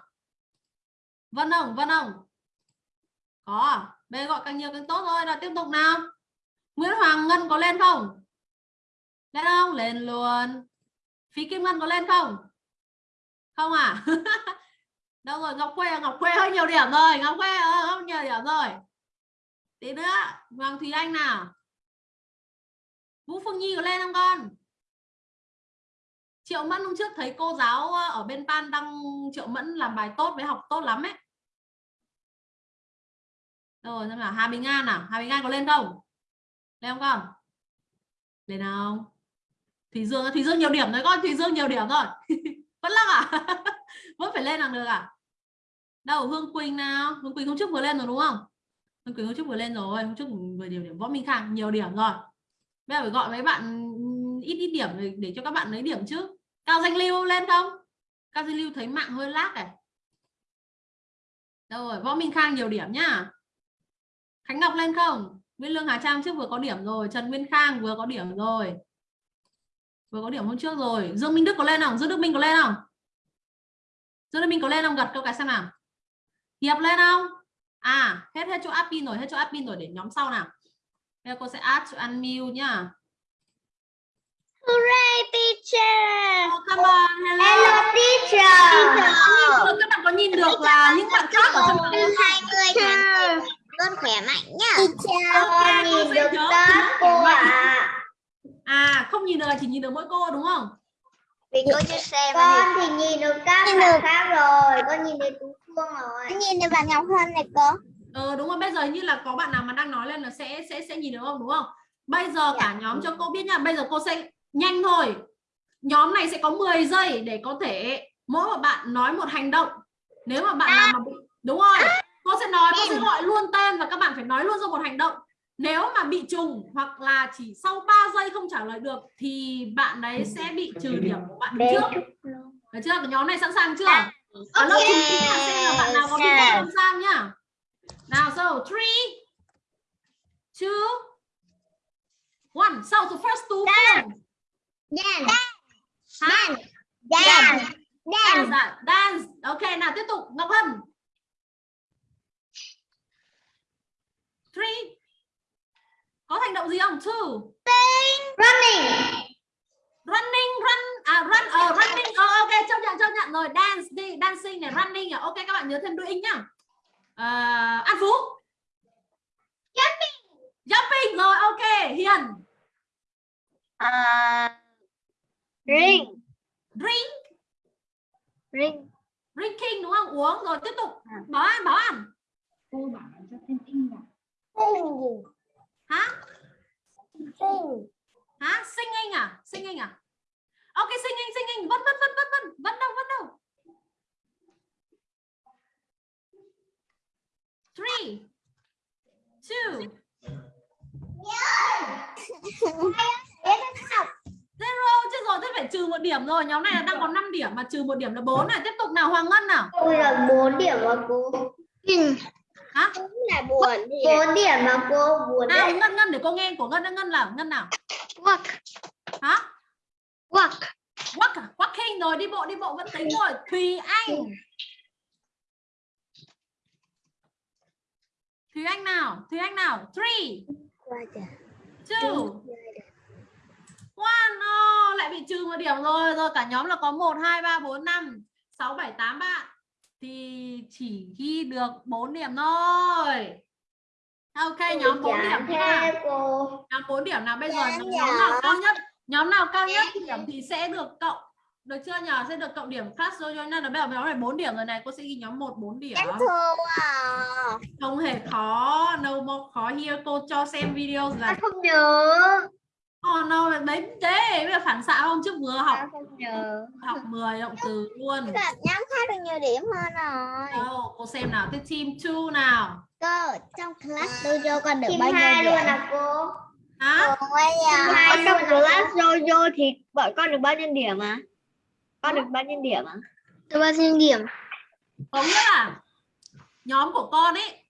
Vân Hồng, Vân Hồng. Có. Bây giờ gọi càng nhiều càng tốt thôi. Nào tiếp tục nào. Nguyễn Hoàng Ngân có lên không? Lên không? Lên luôn. Phí Kim Ngân có lên không? Không à? Đâu rồi, ngọc quê à? ngọc quê hơi nhiều điểm rồi. Ngọc quê ờ, hơi nhiều điểm rồi. Tí nữa, hoàng thùy anh nào? Vũ phương nhi có lên không con? Triệu mẫn hôm trước thấy cô giáo ờ, ở bên pan đăng triệu mẫn làm bài tốt với học tốt lắm ấy. Rồi, xem nào, hà bình an nào? Hà bình an có lên không? Lên không con? Lên nào thùy Dương thùy Dương nhiều điểm rồi con, thùy Dương nhiều điểm rồi. vẫn lắc à? Vẫn phải lên làm được à? Đâu Hương Quỳnh nào? Hương Quỳnh hôm trước vừa lên rồi đúng không? Hương Quỳnh hôm trước vừa lên rồi hôm trước vừa điểm điểm Võ Minh Khang nhiều điểm rồi. Bây giờ phải gọi mấy bạn ít ít điểm để, để cho các bạn lấy điểm chứ. Cao Danh Lưu lên không? Cao Danh Lưu thấy mạng hơi lác này. Đâu rồi Võ Minh Khang nhiều điểm nhá. Khánh Ngọc lên không? Nguyễn Lương Hà Trang trước vừa có điểm rồi Trần Nguyên Khang vừa có điểm rồi vừa có điểm hôm trước rồi Dương Minh Đức có lên không Dương Đức Minh có lên không Dương Đức Minh có lên không gật câu cái xem nào Hiệp lên không à hết hết chỗ admin rồi hết chỗ admin rồi để nhóm sau nào bây giờ cô sẽ add to unmute nhá Hooray teacher. oh, come on hello, Hello teacher. Hello. các bạn có nhìn được là những bạn khác ở trong hai người con khỏe mạnh nhá. Teacher, Ok, cô nhìn sẽ được nhớ cô ạ. À không nhìn được chỉ nhìn được mỗi cô đúng không? Vì cô chưa xem Con thì nhìn được các bạn khác rồi. Con nhìn được Tú Phương rồi. Con nhìn được bạn Ngọc Hân này cô. ờ đúng rồi bây giờ như là có bạn nào mà đang nói lên là sẽ sẽ sẽ nhìn được không đúng không? Bây giờ cả nhóm cho cô biết nha bây giờ cô sẽ nhanh thôi. Nhóm này sẽ có 10 giây để có thể mỗi một bạn nói một hành động. Nếu mà bạn nào mà bị đúng rồi. Cô sẽ nói cô sẽ gọi luôn tên và các bạn phải nói luôn ra một hành động nếu mà bị trùng hoặc là chỉ sau 3 giây không trả lời được thì bạn đấy sẽ bị trừ điểm của bạn đứng trước. được chưa? Nhóm này sẵn sàng chưa? Ở lớp chúng ta xem là bạn nào có bị không sao nhá. Nào so three two one. So the first two forms Dance. hả? Dance. dance à? dance. Ok nào tiếp tục. Ngọc hân. Three có hành động gì không? Two. Running. running run à run ờ running ờ ok chấp nhận chấp nhận. Rồi dance đi dancing này running à ok các bạn nhớ thêm đuôi in nhá. Ờ, an phú. Jumping. Jumping rồi ok hiền. Uh, ring. drink. Ring. drinking đúng không? Uống rồi tiếp tục. Bảo an bảo an Sing. Hả? Sing. hả? Singing à? Singing à? Ok singing singing vẫn vẫn vẫn vẫn vẫn. Vẫn đâu vẫn đâu. Three. Two. Zero. Chứ rồi thế phải trừ một điểm rồi. Nhóm này là đang có 5 điểm mà trừ một điểm là 4 này. Tiếp tục nào Hoàng Ngân nào? Tôi là 4 điểm mà cô. Hả? Là buồn. 4 điểm mà cô buồn nào đấy. Ngân Ngân để cô nghe của Ngân Ngân nào Ngân nào? Walk. hả? Walk. walk à? walking rồi đi bộ đi bộ vẫn tính rồi. Thùy Anh. Thùy Anh nào? Thùy Anh nào? Three. Two. One oh, lại bị trừ một điểm rồi. Rồi cả nhóm là có một hai ba bốn năm sáu bảy tám bạn thì chỉ ghi được 4 điểm thôi. Ok nhóm 4 điểm nha nhóm 4 điểm nào bây giờ? Nhóm, nào cao nhất? Nhóm nào cao nhất điểm thì sẽ được cộng. Được chưa nhờ? Sẽ được cộng điểm class rồi nên là bây giờ nhóm này 4 điểm rồi này. Cô sẽ ghi nhóm 1 4 điểm. À. không hề khó. No more khó. Here cô cho xem video là không nhớ. Oh no là đấy thế bây giờ phản xạ hôm trước vừa học học 10 động từ luôn nhóm khác được nhiều điểm hơn rồi. đâu cô xem nào tiếp team 2 nào Cô, trong class dojo con được bao nhiêu điểm? luôn à cô? hả Ở trong class Jojo thì bọn con được bao nhiêu điểm à? Con được bao nhiêu điểm à? Được bao nhiêu điểm? có nghĩa là nhóm của con ấy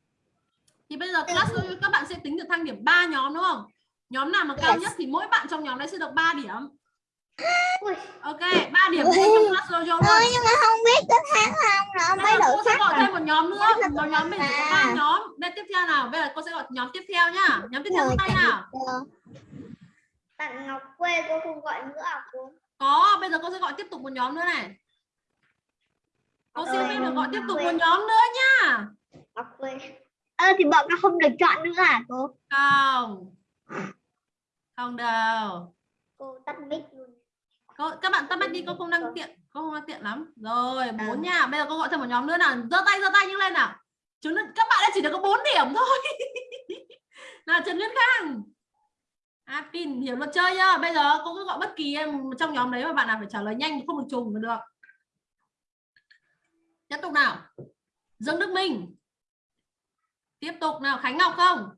thì bây giờ class Dojo các bạn sẽ tính được thang điểm 3 nhóm đúng không nhóm nào mà cao nhất thì mỗi bạn trong nhóm đấy sẽ được 3 điểm. Ok 3 điểm trong class Dojo luôn nhưng mà không biết có tháng không mấy giờ đội cô sẽ gọi rồi. thêm một nhóm nữa. Một nhóm mình có ba nhóm. Đây tiếp theo nào? Bây giờ cô sẽ gọi nhóm tiếp theo nhá. Nhóm tiếp theo Rồi, tay nào? Bạn Ngọc quê cô không gọi nữa à cô? có bây giờ cô sẽ gọi tiếp tục một nhóm nữa này. Cô xin phép được gọi tiếp tục một nhóm nữa nhá. Ngọc quê. Ơ thì bọn con không được chọn nữa à cô? không không đâu Cô tắt mic luôn. cô, các bạn tắt mic đi cô không đang tiện cô không đang tiện lắm rồi bốn nha bây giờ cô gọi thêm một nhóm nữa nào giơ tay giơ tay như lên nào chúng các bạn đã chỉ được có 4 điểm thôi nào Trần Nguyên Khang À, pin hiểu luật chơi nhá. Bây giờ cô cứ gọi bất kỳ em trong nhóm đấy mà bạn nào phải trả lời nhanh không được trùng là được. Tiếp tục nào. Dương Đức Minh. Tiếp tục nào Khánh Ngọc không?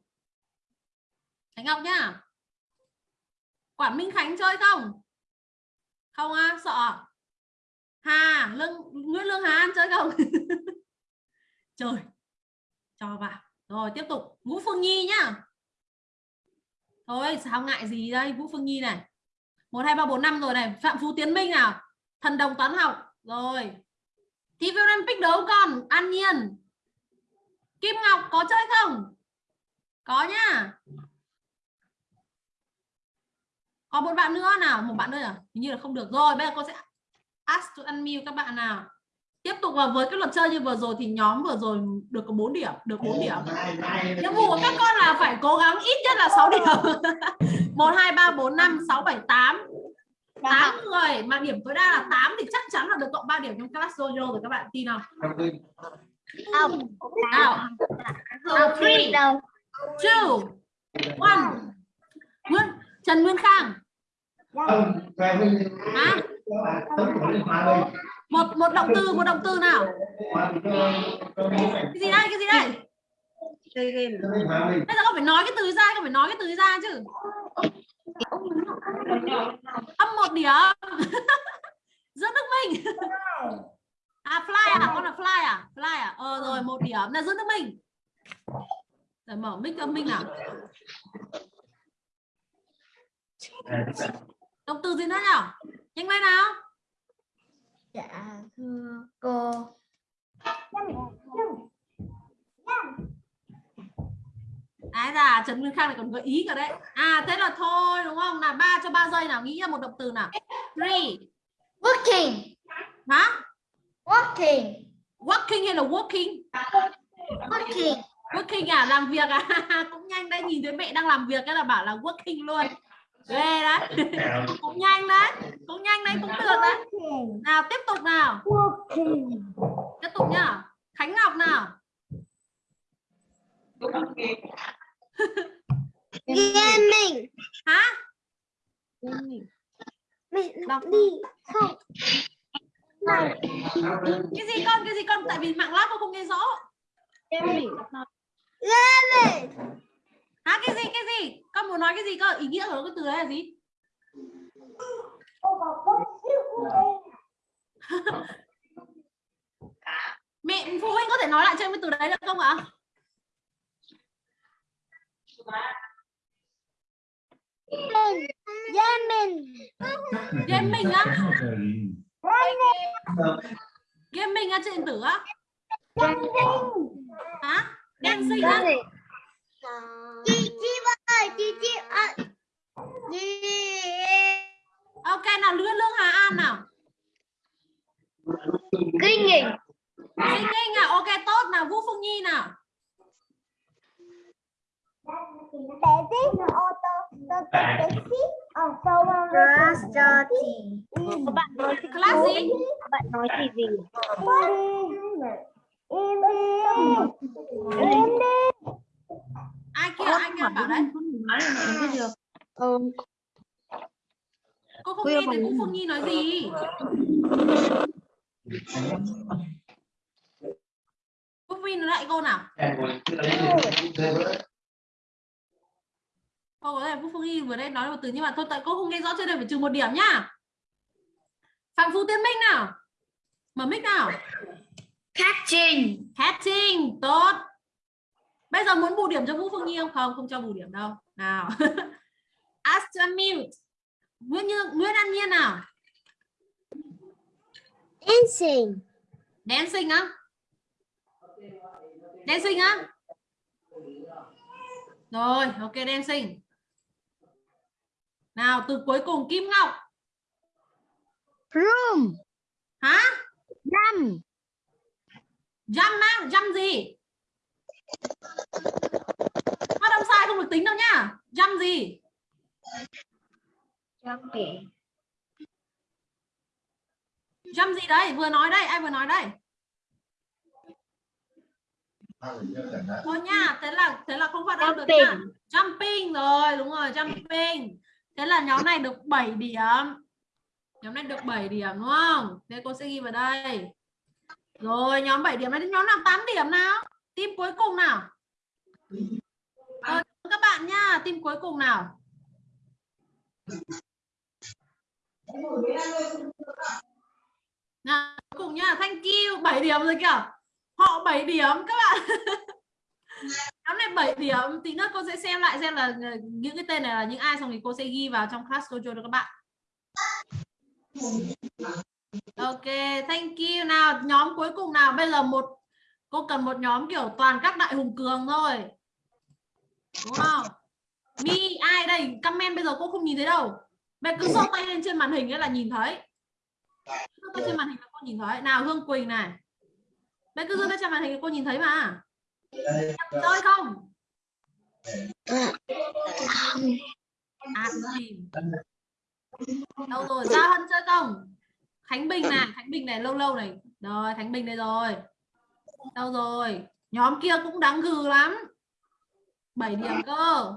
Khánh Ngọc nhá. Quản Minh Khánh chơi không? Không á, sợ. À? Hà, Lương Nguyễn Lương Hà An chơi không? Trời. Cho vào. Rồi tiếp tục. Vũ Phương Nhi nhá. Thôi sao ngại gì đây Vũ Phương Nhi này 1, 2, 3, 4, 5 rồi này Phạm Phú Tiến Minh nào Thần đồng toán học Rồi Thi viên Olympic đấu còn An Nhiên Kim Ngọc có chơi không Có nhá có một bạn nữa nào Một bạn nữa à Hình như là không được rồi Bây giờ cô sẽ ask to unmute các bạn nào Tiếp tục vào với cái luật chơi như vừa rồi thì nhóm vừa rồi được có 4 điểm, được 4 điểm. Nhiệm vụ của các con là phải cố gắng ít nhất là 6 điểm. 1 2 3 4 5 6 7 8. 8 người mà điểm tối đa là 8 thì chắc chắn là được cộng 3 điểm trong class dojo rồi các bạn tin không? Không. Nào. Nào 3 đâu 2 1. Nguyên Trần Nguyên Khang. Hả? Một một động từ, một động từ nào? Cái gì đây? Cái gì đây? Bây giờ con phải nói cái từ ra, con phải nói cái từ ra chứ. Âm một điểm. Dương Đức Minh. À fly à, con là fly à? Fly à? Ờ rồi một điểm là Dương Đức Minh. Rồi mở mic cho Minh nào. Động từ gì nữa nhỉ? Nhanh lên nào. dạ thưa cô Ái da, Trần Nguyên Khang lại còn gợi ý cả đấy. À thế là thôi đúng không? Là ba cho 3 giây nào, nghĩ ra một động từ nào. Three. working Hả? working Working hay là working? working Working à, làm việc à? cũng nhanh đấy, nhìn thấy mẹ đang làm việc cái là bảo là working luôn. Ghê đấy. cũng nhanh đấy. Cũng nhanh đấy, cũng được đấy. Nào tiếp tục nào. Tiếp tục nhá. Khánh Ngọc nào. gaming Hả? mình Đọc đi không Cái gì con? Cái gì con? Tại vì mạng lát con không nghe rõ. gaming Hả cái gì cái gì? Con muốn nói cái gì cơ? Ý nghĩa của cái từ đấy là gì? Mẹ phụ huynh có thể nói lại cho em cái từ đấy được không ạ? gaming Gaming á? Gaming á trên điện tử á? Hả? Dancing á? Chị ơi chị chị à, chị Ok nào Lương Lương Hà An nào. kinh nghiệm Sinh Ninh à? Ok tốt nào Vũ Phương Nhi nào. ở sâu Class cho thì các bạn nói Class gì? các bạn nói thì gì? Em đi. Em đi Ai kia anh à, bảo đấy. ừ. Cô không nghe thấy Vũ Phương Nhi nói gì. Vũ Phương lại cô nào. Cô có thể Vũ Phương Nhi vừa đây nói một từ nhưng mà thôi tại cô không nghe rõ cho nên phải trừ một điểm nhá. Phạm Phú Tiến Minh nào. Mở mic nào. catching Catching, tốt. Bây giờ muốn bù điểm cho Vũ Phương Nhi không? Không, không cho bù điểm đâu. Nào. Astamute. Nguyễn Như Nguyễn An Nhiên nào. dancing Dancing á. Dancing á. Rồi, ok dancing. Nào, từ cuối cùng Kim Ngọc. room Hả? năm Jump á, jump gì? Phát âm sai không được tính đâu nhá. Jump gì? jumping Jump gì đấy? Vừa nói đây, ai vừa nói đây? Thôi nha, thế là thế là không phát âm được nha. Jumping jumping rồi đúng rồi jumping thế là nhóm này được 7 điểm nhóm này được 7 điểm đúng không thế cô sẽ ghi vào đây rồi nhóm 7 điểm này đến nhóm nào 8 điểm nào tim cuối cùng nào? Ờ, rồi, các bạn nha tim cuối cùng nào? Nào cuối cùng nha thank you 7 điểm rồi kìa. Họ 7 điểm các bạn. Nhóm này 7 điểm tí nữa cô sẽ xem lại xem là ờ, những cái tên này là những ai xong thì cô sẽ ghi vào trong class dojo cho các bạn. Ok thank you. Nào nhóm cuối cùng nào? Bây giờ một cô cần một nhóm kiểu toàn các đại hùng cường thôi. Đúng không? Mi, ai đây? Comment bây giờ cô không nhìn thấy đâu. Mẹ cứ giơ tay lên trên màn hình ấy là nhìn thấy. Giơ tay trên màn hình là cô nhìn thấy. Nào, hương quỳnh này. Mẹ cứ giơ tay trên màn hình cô nhìn thấy mà. Chơi không? À đâu rồi? Giao hân chơi không? Khánh bình này, khánh bình này, lâu lâu này. Rồi, khánh bình đây rồi đâu rồi? Nhóm kia cũng đáng gừ lắm. 7 điểm cơ.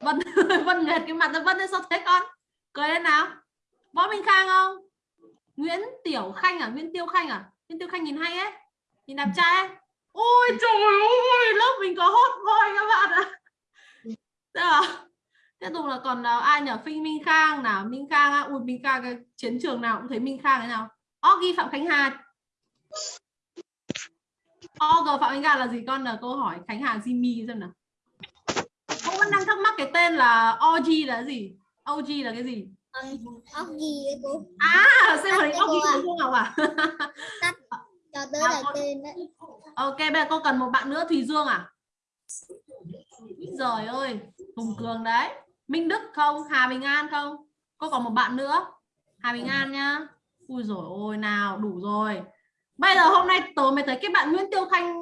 Vân vân nghệt cái mặt ra vân lên sao thế con? Cười lên nào. Võ minh khang không? Nguyễn tiểu khanh à? Nguyễn tiêu khanh à? Nguyễn tiêu khanh nhìn hay ấy. Nhìn đẹp trai ấy. ôi, trời ơi, lớp mình có hot boy các bạn ạ. À. tiếp tục là còn nào ai nhỉ? Phinh Minh Khang nào? Minh Khang à? ui, Minh Khang, cái chiến trường nào cũng thấy Minh Khang thế nào? Oggy Phạm Khánh Hà Og Phạm Khánh Hà là gì con? Là câu hỏi Khánh Hà Jimmy xem nào. Cô vẫn đang thắc mắc cái tên là OG là gì? OG là cái gì? Gì ấy cô? À xem rồi đấy OG cô của cô Ngọc à cho tới À, là con- tên đấy. Ok bây giờ cô cần một bạn nữa Thùy Dương à? Trời ơi Hùng Cường đấy. Minh Đức không? Hà Bình An không? Cô còn một bạn nữa. Hà Bình An nhá. Ui rồi ôi nào đủ rồi bây giờ hôm nay tớ mới thấy cái bạn Nguyễn Tiêu Khanh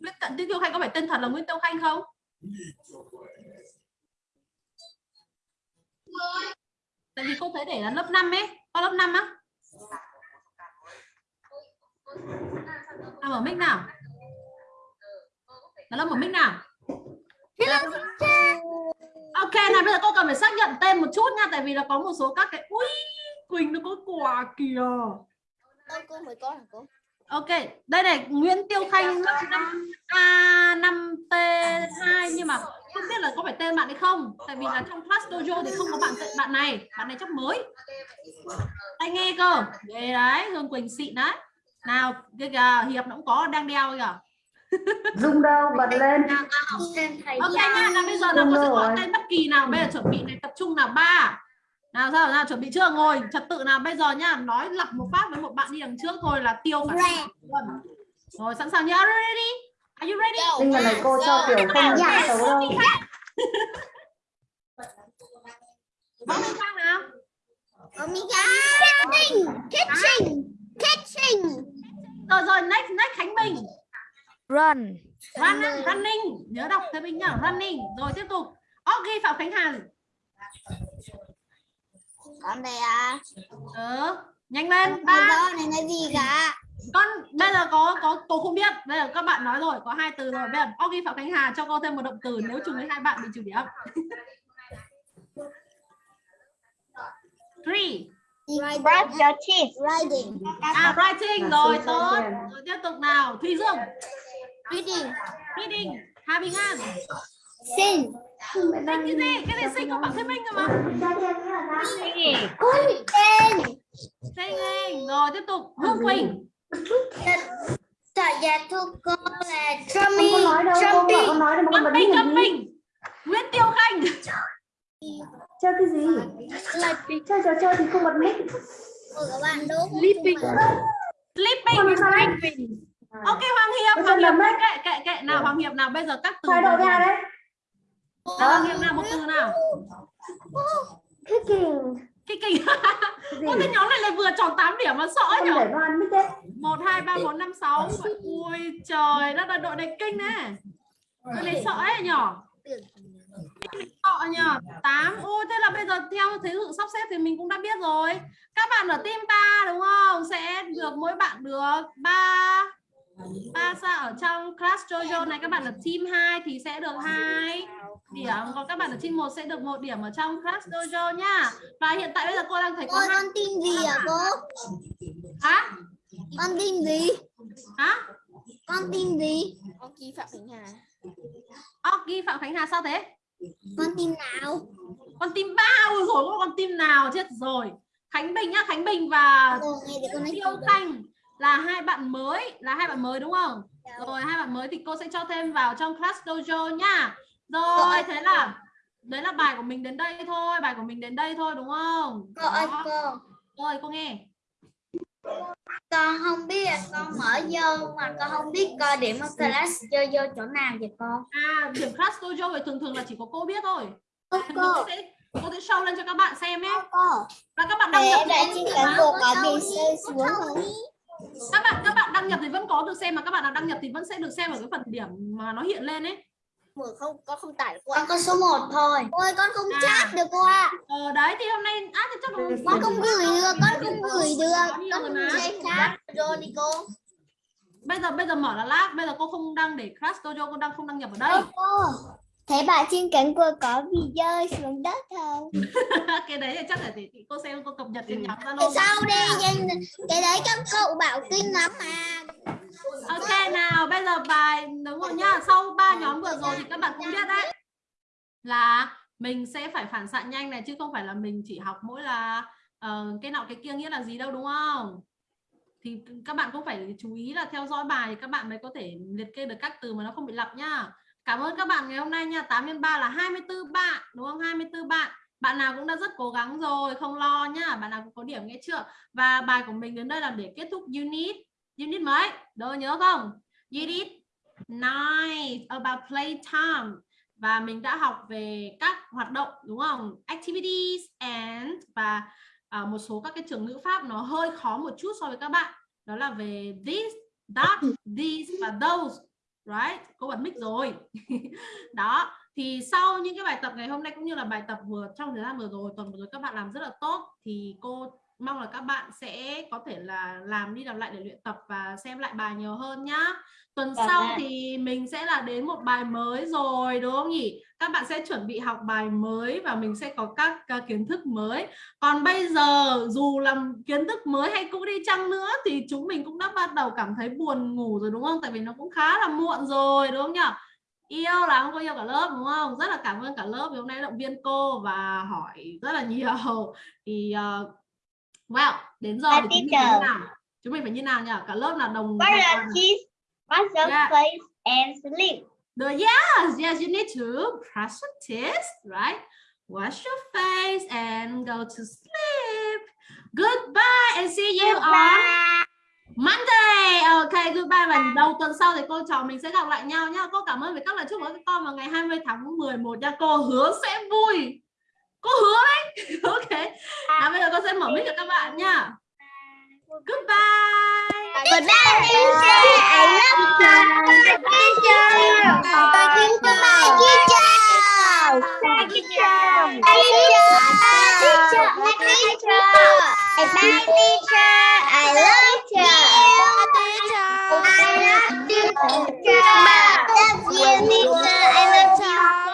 Nguyễn Tận Tiêu Khanh có phải tên thật là Nguyễn Tiêu Khanh không? Tại vì cô thấy để là lớp 5 ấy có lớp 5 á. À mở mic nào? Là lớp mở mic nào? Ok nào bây giờ cô cần phải xác nhận tên một chút nha tại vì là có một số các cái ui quỳnh nó có quà kìa Ôi, cô mới có hả cô ok đây này nguyễn tiêu khanh lớp 5 a 5 t 2 nhưng mà không biết là có phải tên bạn hay không tại vì là trong class dojo thì không có bạn bạn này bạn này chắc mới tai nghe cơ ghê đấy hương quỳnh xịn đấy nào cái kìa hiệp nó cũng có đang đeo kìa Dung đâu bật lên ok nha là bây giờ là cô sẽ gọi tên bất kỳ nào bây giờ chuẩn bị này tập trung nào ba nào sao nào chuẩn bị chưa? Ngồi trật tự nào? Bây giờ nhá nói lặp một phát với một bạn đi đằng trước thôi là tiêu cả luôn rồi sẵn sàng nhá. Are you ready? Are you ready? Tinh lần này cô cho kiểu không Dạ. xấu đâu. nào? Kitchen kitchen kitchen rồi rồi next next Khánh Bình. Run. running running. Nhớ đọc thế mình nhá. Running. Rồi tiếp tục. Ok Phạm Khánh Hà con đây à? Ừ. nhanh lên. Ba này là gì cả con bây giờ có có cô không biết. Bây giờ các bạn nói rồi có hai từ rồi. Bây giờ ok Phạm Khánh Hà cho cô thêm một động từ nếu trùng với hai bạn bị trừ điểm. Three. Brush your teeth. riding à writing rồi tốt. rồi tiếp tục nào. Thùy Dương. Reading. Reading. Hà Bình An Sinh cái gì cái gì sinh không bảo thêm minh cơ mà tên Singing rồi tiếp tục Hương Quỳnh trả giá thu cô là Không drumming có nói đâu, cô bảo con nói đâu mà con bật Jumping mic làm gì Jumping Nguyễn Tiêu Khanh Chơi cái gì Chơi trò chơi thì không bật mic các bạn đúng sleeping Sleeping đấy Ok Hoàng Hiệp Hoàng Hiệp kệ kệ kệ nào Hoàng Hiệp nào bây giờ các từ Thay đồ vừa ra đấy Hoàng Hiệp nào một từ nào? Kicking Gì? Ôi cái nhóm này lại vừa tròn 8 điểm mà sợ đấy 1, 2, 3, 4, 5, 6 Ui trời Đó là đội này kinh nè. Đội này sợ ấy nhỏ Sợ nhờ 8 Ôi thế là bây giờ theo thế sự sắp xếp thì mình cũng đã biết rồi. Các bạn ở team 3 đúng không? Sẽ được mỗi bạn được 3 ba sao ở trong class Jojo này các bạn ở team 2 thì sẽ được hai điểm còn các bạn ở trên một sẽ được một điểm ở trong class dojo nhá và hiện tại bây giờ cô đang thấy có Cô hai con tin gì hả cô? hả Con tin gì? hả Con tin gì? Con Kỳ Phạm Khánh Hà. Oki Phạm Khánh Hà sao thế Con tin nào? con tim bao rồi có con tim nào chết rồi Khánh Bình nhá Khánh Bình và Yêu Thanh là hai bạn mới là hai bạn mới đúng không? Rồi hai bạn mới thì cô sẽ cho thêm vào trong class dojo nhá rồi thế là đấy là bài của mình đến đây thôi bài của mình đến đây thôi đúng không? Cô ơi cô, rồi cô nghe. Con không biết là con mở vô mà con không biết coi điểm ở class vô vô chỗ nào vậy con? à điểm class dojo thì thường thường là chỉ có cô biết thôi. Cô cô. sẽ cô sẽ show lên cho các bạn xem nhé. Và các bạn đăng Để nhập em thì đã có trên được cánh mà. Có các bạn các bạn đăng nhập thì vẫn có được xem mà các bạn nào đăng nhập thì vẫn sẽ được xem ở cái phần điểm mà nó hiện lên ấy Mở không, con không tải được cô Con có số 1 thôi. Ôi con không À. chat được cô ạ. ờ đấy thì hôm nay á thì chắc là Con không gửi được, con không gửi được. Có Con không chat rồi đi cô. bây giờ bây giờ mở là lát bây giờ cô không đăng để class dojo cô đang không đăng nhập ở đây thế bà trên cánh cửa có bị rơi xuống đất không? cái đấy thì chắc là để chị cô xem cô cập nhật trên nhóm Tại zalo sao đi? Cái- Cái đấy các cậu bảo kinh lắm mà. ok nào bây giờ bài đúng rồi nhá sau ba nhóm vừa rồi thì các bạn cũng biết đấy là mình sẽ phải phản xạ nhanh này chứ không phải là mình chỉ học mỗi là ờ, cái nọ cái kia nghĩa là gì đâu đúng không thì các bạn cũng phải chú ý là theo dõi bài thì các bạn mới có thể liệt kê được các từ mà nó không bị lặp nhá cảm ơn các bạn ngày hôm nay nha. 8 x 3 là 24 bạn đúng không? 24 bạn. Bạn nào cũng đã rất cố gắng rồi không lo nhá. Bạn nào cũng có điểm nghe chưa? Và bài của mình đến đây là để kết thúc unit. Unit mấy? Đồ nhớ không? Unit 9 about playtime và mình đã học về các hoạt động đúng không? Activities and và à, một số các cái trường ngữ pháp nó hơi khó một chút so với các bạn. Đó là về this that these và those right? Cô bật mic rồi. Đó, thì sau những cái bài tập ngày hôm nay cũng như là bài tập vừa, trong thời gian vừa rồi, tuần vừa rồi các bạn làm rất là tốt, thì cô mong là các bạn sẽ có thể là làm đi làm lại để luyện tập và xem lại bài nhiều hơn nhá. Tuần Vâng sau ạ. thì mình sẽ là đến một bài mới rồi đúng không nhỉ? Các bạn sẽ chuẩn bị học bài mới và mình sẽ có các uh, kiến thức mới. Còn bây giờ dù làm kiến thức mới hay cũ đi chăng nữa thì chúng mình cũng đã bắt đầu cảm thấy buồn ngủ rồi đúng không? Tại vì nó cũng khá là muộn rồi đúng không nhỉ? Yêu là không có yêu cả lớp đúng không? Rất là cảm ơn cả lớp vì hôm nay động viên cô và hỏi rất là nhiều. Thì uh, well đến giờ thì chúng mình phải như teacher. nào chúng mình phải như nào nhỉ cả lớp là đồng What are cheese? What's the Yeah. place and sleep? The yes, yes, you need to brush your teeth, right? Wash your face and go to sleep. Goodbye and see you on Monday. Ok, goodbye và đầu tuần sau thì cô trò mình sẽ gặp lại nhau nhá. Cô cảm ơn với các lời chúc của các con vào ngày 20 tháng 11 nha. Cô hứa sẽ vui. Cô hứa đấy. ok. Nào bây giờ con sẽ mở mic cho các bạn nha. Goodbye. Good night, teacher. I love you. Teacher. Goodbye, teacher. Bye, teacher. Bye, teacher. Bye, teacher. Bye, teacher. I love you. I love you, teacher. Love you, teacher. I love